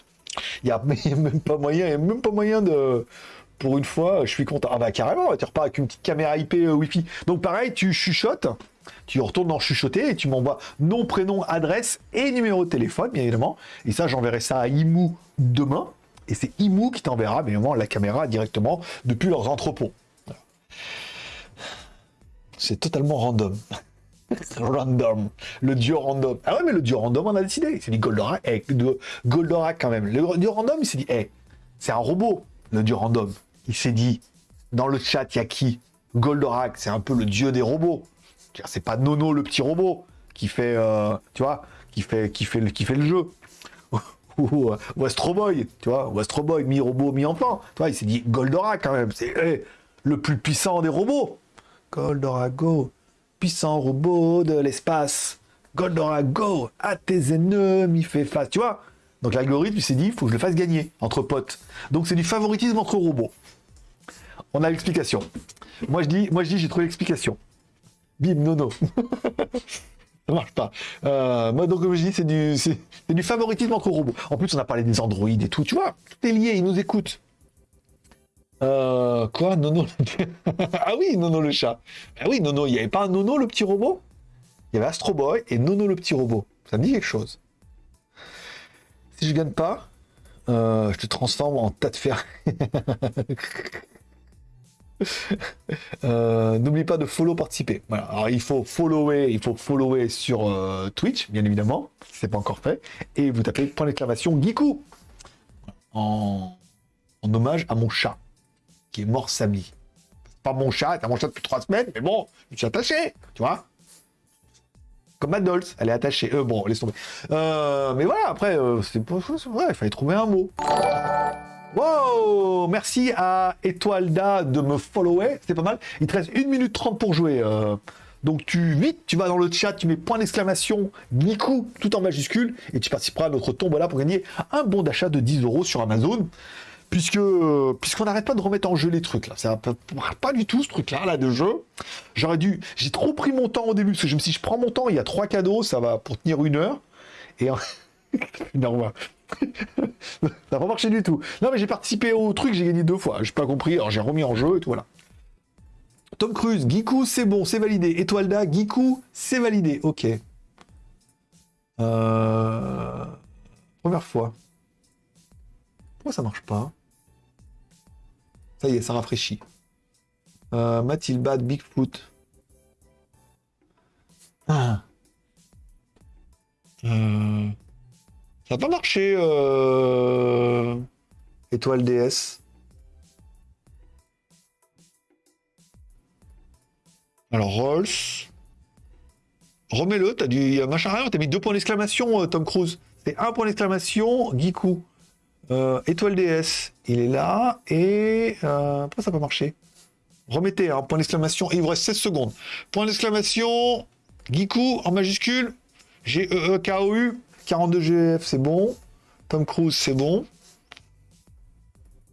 il n'y a, même pas moyen, a même pas moyen de... Pour une fois, je suis content. Ah bah carrément, tu repars avec une petite caméra IP euh, Wi-Fi. Donc pareil, tu chuchotes, tu retournes dans chuchoter et tu m'envoies nom, prénom, adresse et numéro de téléphone, bien évidemment. Et ça, j'enverrai ça à Imou demain. Et c'est Imou qui t'enverra, bien évidemment, la caméra directement depuis leurs entrepôts. C'est totalement random. random. Le dieu random. Ah ouais, mais le dieu random, on a décidé. Il s'est dit Goldorak. Eh, Goldorak quand même. Le dieu random, il s'est dit, eh, c'est un robot, le dieu random. Il s'est dit, dans le chat, il y a qui? Goldorak, c'est un peu le dieu des robots. C'est pas Nono, le petit robot, qui fait, euh, tu vois, qui fait, qui fait, qui fait le jeu. ou, ou Astro Boy, tu vois, Astro Boy, mi-robot, mi-enfant. Tu vois, il s'est dit Goldorak quand même, c'est eh, le plus puissant des robots. Goldorak, go puissant robot de l'espace. Goldora, go À tes ennemis, fait face. Tu vois Donc l'algorithme s'est dit, il faut que je le fasse gagner entre potes. Donc c'est du favoritisme entre robots. On a l'explication. Moi je dis, moi je dis, j'ai trouvé l'explication. Bim, nono. Ça marche pas. Euh, moi, donc, comme je dis, c'est du, du favoritisme entre robots. En plus, on a parlé des androïdes et tout, tu vois. Tout est lié, ils nous écoutent. Euh, quoi Nono Ah oui, Nono le chat. Ah oui, Nono, il n'y avait pas un Nono le petit robot? Il y avait Astro Boy et Nono le petit robot. Ça me dit quelque chose. Si je gagne pas, euh, je te transforme en tas de fer. Euh, n'oublie pas de follow participer. Voilà. Alors il faut follower, il faut follower sur euh, Twitch, bien évidemment, si c'est pas encore fait, et vous tapez point d'exclamation Giku en... en hommage à mon chat qui est mort samedi. Pas mon chat, c'est mon chat depuis trois semaines, mais bon, je suis attaché, tu vois. Comme Adolphe, elle est attachée. Euh, bon, laisse tomber. Euh, mais voilà, après, euh, c'est ouais, il fallait trouver un mot. Wow Merci à Étoilda de me follower, c'était pas mal. Il te reste 1 minute 30 pour jouer. euh. Donc tu vite, tu vas dans le chat, tu mets point d'exclamation, Niku, tout en majuscule, et tu participeras à notre tombola pour gagner un bon d'achat de 10 euros sur Amazon. Puisque puisqu'on n'arrête pas de remettre en jeu les trucs là, ça pas du tout ce truc là là de jeu. J'aurais dû, j'ai trop pris mon temps au début parce que je je prends mon temps, il y a trois cadeaux, ça va pour tenir une heure et ouais. ça n'a pas marché du tout. Non mais j'ai participé au truc, j'ai gagné deux fois, j'ai pas compris, alors j'ai remis en jeu et tout voilà. Tom Cruise, Giku, c'est bon, c'est validé. Étoilda, Giku, c'est validé. Ok. Euh... Première fois. Pourquoi ça marche pas? Ça y est, ça rafraîchit. Euh, Mathilbad, Bigfoot. Ah. Euh, Ça n'a pas marché. Euh... Étoile DS. Alors, Rolls. Remets-le, t'as du machin rien, t'as mis deux points d'exclamation, Tom Cruise. C'est un point d'exclamation, Giku. Euh, Étoile DS, il est là, et... Euh, pourquoi ça n'a pas marché Remettez un point d'exclamation, et il vous reste 16 secondes. Point d'exclamation, Giku en majuscule, G-E-E-K-O-U, 42GF, c'est bon. Tom Cruise, c'est bon.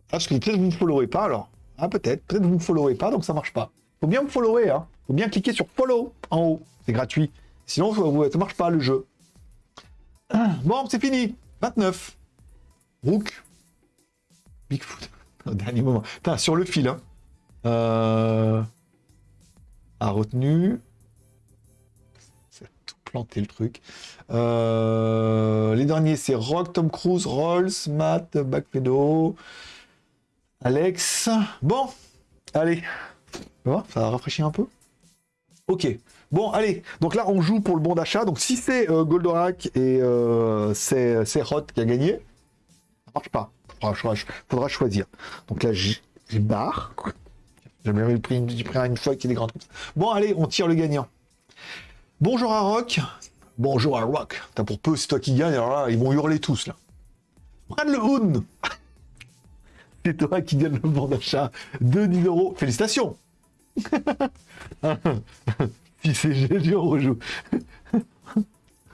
Ah, parce que peut-être vous ne me followez pas alors. Ah, peut-être. Peut-être vous ne me followez pas, donc ça marche pas. Faut bien me follower, hein. Faut bien cliquer sur follow en haut. C'est gratuit. Sinon, ça ça marche pas le jeu. Bon, c'est fini. 29. Rook. Bigfoot. Dernier moment. Sur le fil, hein. Euh... A retenu. C'est tout planté le truc. Euh, Les derniers, c'est Rock, Tom Cruise, Rolls, Matt, Backpedo, Alex. Bon, allez. Ça a rafraîchi un peu. Ok. Bon, allez. Donc là, on joue pour le bon d'achat. Donc si c'est euh, Goldorak et c'est Rot qui a gagné, ça marche pas. Faudra, faudra- choisir. Donc là, j'ai barre. J'ai jamais pris une, pris une feuille qui est grande. Bon, allez, on tire le gagnant. Bonjour à Rock. Bonjour à Rock. T'as pour peu, c'est toi qui gagne. Alors là, ils vont hurler tous là. Prenne le Hoon. C'est toi qui gagne le bon d'achat de 10 euros. Félicitations. si c'est GG, on.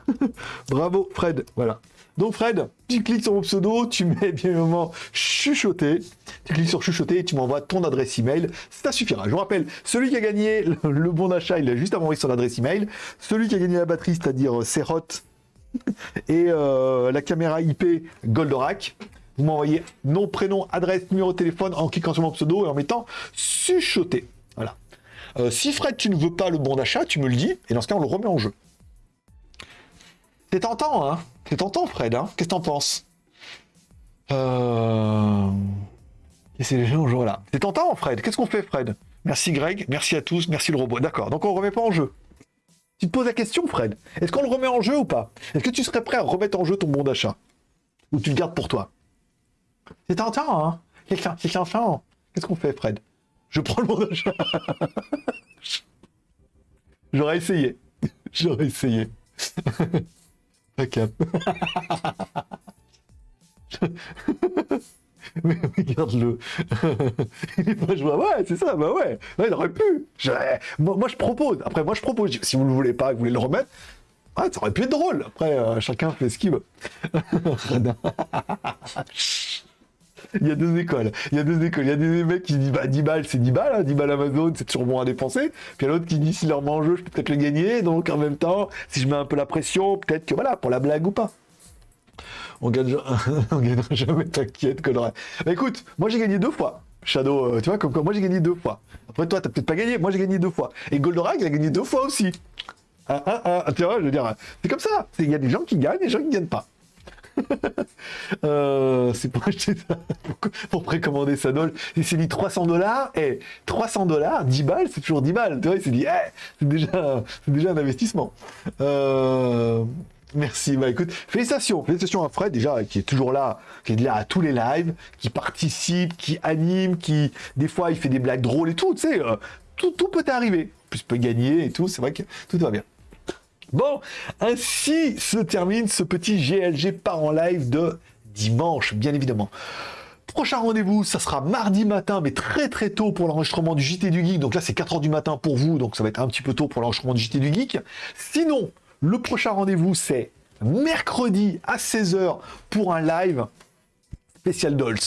Bravo, Fred. Voilà. Donc, Fred, tu cliques sur mon pseudo, tu mets bien évidemment chuchoter. Tu cliques sur chuchoter et tu m'envoies ton adresse email. Ça suffira. Je vous rappelle, celui qui a gagné le, bon d'achat, il a juste à m'envoyer son adresse email. Celui qui a gagné la batterie, c'est-à-dire euh, Serot et euh, la caméra IP Goldorak. Vous m'envoyez nom, prénom, adresse, numéro de téléphone en cliquant sur mon pseudo et en mettant chuchoter. Voilà. Euh, si Fred, tu ne veux pas le bon d'achat, tu me le dis, et dans ce cas, on le remet en jeu. C'est tentant, hein C'est tentant, Fred, hein Qu'est-ce que t'en penses? Euh... Et c'est les gens jour là? C'est tentant, Fred. Qu'est-ce qu'on fait, Fred? Merci, Greg. Merci à tous. Merci, le robot. D'accord. Donc, on remet pas en jeu. Tu te poses la question, Fred. Est-ce qu'on le remet en jeu ou pas? Est-ce que tu serais prêt à remettre en jeu ton bon d'achat? Ou tu le gardes pour toi? C'est tentant, hein c'est tentant. Qu'est-ce qu'on fait, Fred? Je prends le bon d'achat. J'aurais essayé. J'aurais essayé. Pas cap. Mais regarde-le. Il est pas joué. Ouais, c'est ça, bah ouais. Il aurait pu. Moi, moi, je propose. Après, moi, je propose. Si vous ne le voulez pas, que vous voulez le remettre, ouais, ça aurait pu être drôle. Après, euh, chacun fait ce qu'il veut. Il y a deux écoles. Il y a deux écoles. Il y a des mecs qui disent bah, 10 balles, c'est 10 balles. hein, 10 balles Amazon, c'est toujours bon à dépenser. Puis il y a l'autre qui dit si leur met en jeu, je peux peut-être le gagner. Donc en même temps, si je mets un peu la pression, peut-être que voilà, pour la blague ou pas. On gagne, gagnera jamais, t'inquiète, Coloré. Bah écoute, moi j'ai gagné deux fois. Shadow, euh, tu vois, comme quoi, moi j'ai gagné deux fois. Après toi, t'as peut-être pas gagné, moi j'ai gagné deux fois. Et Goldorak, il a gagné deux fois aussi. Ah, tu vois, je veux dire, c'est comme ça. Il y a des gens qui gagnent et des gens qui ne gagnent pas. Euh, c'est pour acheter ça, pour, précommander sa dol. Il s'est dit 300 dollars, et 300 dollars, 10 balles, c'est toujours 10 balles. Tu vois, il s'est dit, eh, c'est déjà, déjà un investissement. Euh, merci, bah écoute, félicitations, félicitations à Fred déjà, qui est toujours là, qui est là à tous les lives, qui participe, qui anime, qui, des fois, il fait des blagues drôles et tout, tu sais, euh, tout, tout peut arriver. Plus peut gagner et tout, c'est vrai que tout va bien. Bon, ainsi se termine ce petit GLG par en live de dimanche, bien évidemment. Prochain rendez-vous, ça sera mardi matin, mais très très tôt pour l'enregistrement du JT du Geek. Donc là, c'est 4h du matin pour vous, donc ça va être un petit peu tôt pour l'enregistrement du JT du Geek. Sinon, le prochain rendez-vous, c'est mercredi à 16h pour un live spécial Dolls.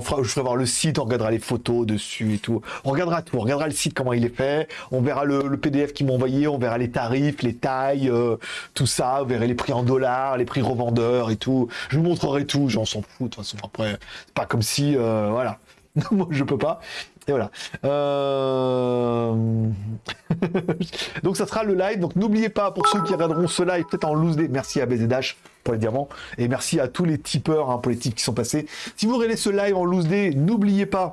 Je ferai voir le site, on regardera les photos dessus et tout. On regardera tout, on regardera le site, comment il est fait. On verra le, PDF qu'ils m'ont envoyé, on verra les tarifs, les tailles, euh, tout ça. On verra les prix en dollars, les prix revendeurs et tout. Je vous montrerai tout, j'en s'en fous de toute façon. Après, c'est pas comme si, euh, voilà. Moi, je peux pas. Et voilà. Euh, donc ça sera le live. Donc n'oubliez pas, pour ceux qui regarderont ce live, peut-être en loose day, merci à BZH pour les diamants. Et merci à tous les tipeurs, hein, pour les tips qui sont passés. Si vous regardez ce live en loose day, n'oubliez pas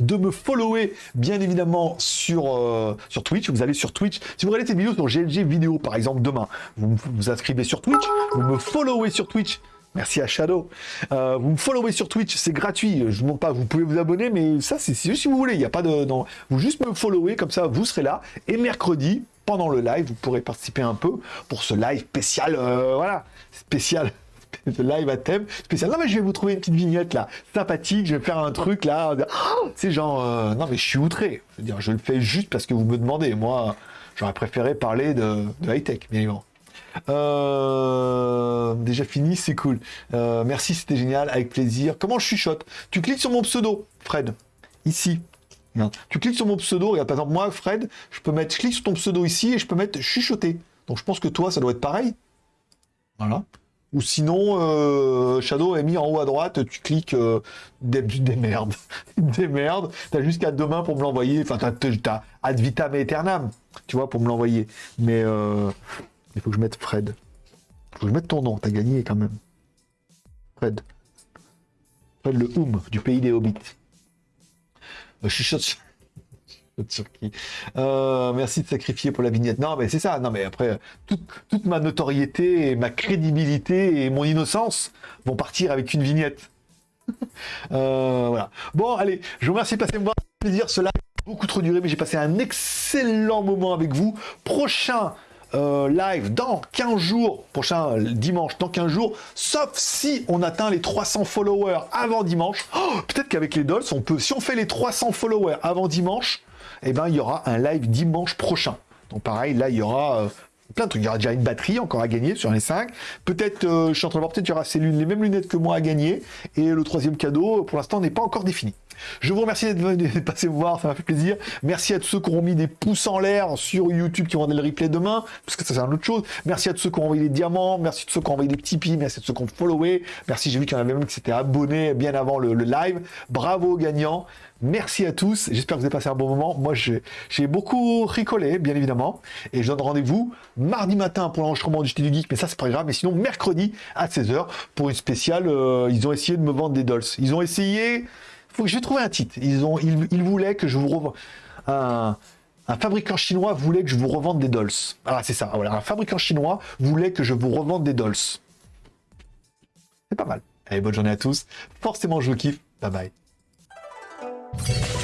de me follower bien évidemment sur, euh, Twitch. Vous allez sur Twitch. Si vous regardez cette vidéo sur GLG vidéo par exemple demain, vous vous inscrivez sur Twitch, vous me followez sur Twitch. Merci à Shadow. Euh, vous me followez sur Twitch, c'est gratuit. Je ne montre pas, vous pouvez vous abonner, mais ça, c'est juste si vous voulez. Il n'y a pas de. Vous juste me follower, comme ça, vous serez là. Et mercredi, pendant le live, vous pourrez participer un peu pour ce live spécial. Euh, voilà, spécial. live à thème spécial. Non, mais je vais vous trouver une petite vignette là, sympathique. Je vais faire un truc là. c'est genre. Euh, non, mais je suis outré. Je veux dire, je le fais juste parce que vous me demandez. Moi, j'aurais préféré parler de, de high-tech, bien évidemment. Euh, déjà fini, c'est cool. Euh, merci, c'était génial, avec plaisir. Comment je chuchote Tu cliques sur mon pseudo, Fred, ici. Tu cliques sur mon pseudo, regarde, par exemple, moi, Fred, je peux mettre, je clique sur ton pseudo ici et je peux mettre chuchoter. Donc je pense que toi, ça doit être pareil. Voilà. Ou sinon, euh, Shadow est mis en haut à droite, tu cliques des, des merdes. des merdes. T'as jusqu'à demain pour me l'envoyer. Enfin, t'as ad vitam aeternam, tu vois, pour me l'envoyer. Mais il faut que je mette Fred. Il faut que je mette ton nom, t'as gagné quand même. Fred. Fred le Oum du pays des Hobbits. Euh, sur... sur qui euh, Merci de sacrifier pour la vignette. Non, mais c'est ça. Non, mais après, toute, ma notoriété, et ma crédibilité et mon innocence vont partir avec une vignette. Euh, voilà. Bon, allez, je vous remercie de passer me voir. Plaisir, cela a beaucoup trop duré, mais j'ai passé un excellent moment avec vous. Prochain euh, live dans 15 jours, prochain dimanche, dans 15 jours, sauf si on atteint les 300 followers avant dimanche. Oh, peut-être qu'avec les dolls, on peut, si on fait les 300 followers avant dimanche, eh ben, il y aura un live dimanche prochain. Donc pareil, là, il y aura euh, plein de trucs. Il y aura déjà une batterie encore à gagner sur les 5. Peut-être, euh, je suis en train de voir, peut-être il y aura ces les mêmes lunettes que moi à gagner. Et le troisième cadeau, pour l'instant, n'est pas encore défini. Je vous remercie d'être venu passer me voir, ça m'a fait plaisir. Merci à tous ceux qui auront mis des pouces en l'air sur YouTube qui vont donner le replay demain, parce que ça c'est une autre chose. Merci à tous ceux qui ont envoyé des diamants, merci à tous ceux qui ont envoyé des petits merci à tous ceux qui ont followé. Merci, j'ai vu qu'il y en avait même qui s'étaient abonnés bien avant le, live. Bravo aux gagnants. Merci à tous. J'espère que vous avez passé un bon moment. Moi, j'ai beaucoup ricolé, bien évidemment. Et je donne rendez-vous mardi matin pour l'enregistrement du JT du Geek, mais ça, c'est pas grave. Mais sinon, mercredi à 16h pour une spéciale. Euh, ils ont essayé de me vendre des dolls. Ils ont essayé faut que je vais trouver un titre. Ils, ont, ils, voulaient que je vous revende. Un, fabricant chinois voulait que je vous revende des dolls. Ah, c'est ça. Voilà. Un fabricant chinois voulait que je vous revende des dolls. C'est pas mal. Allez, bonne journée à tous. Forcément, je vous kiffe. Bye bye. Thank you.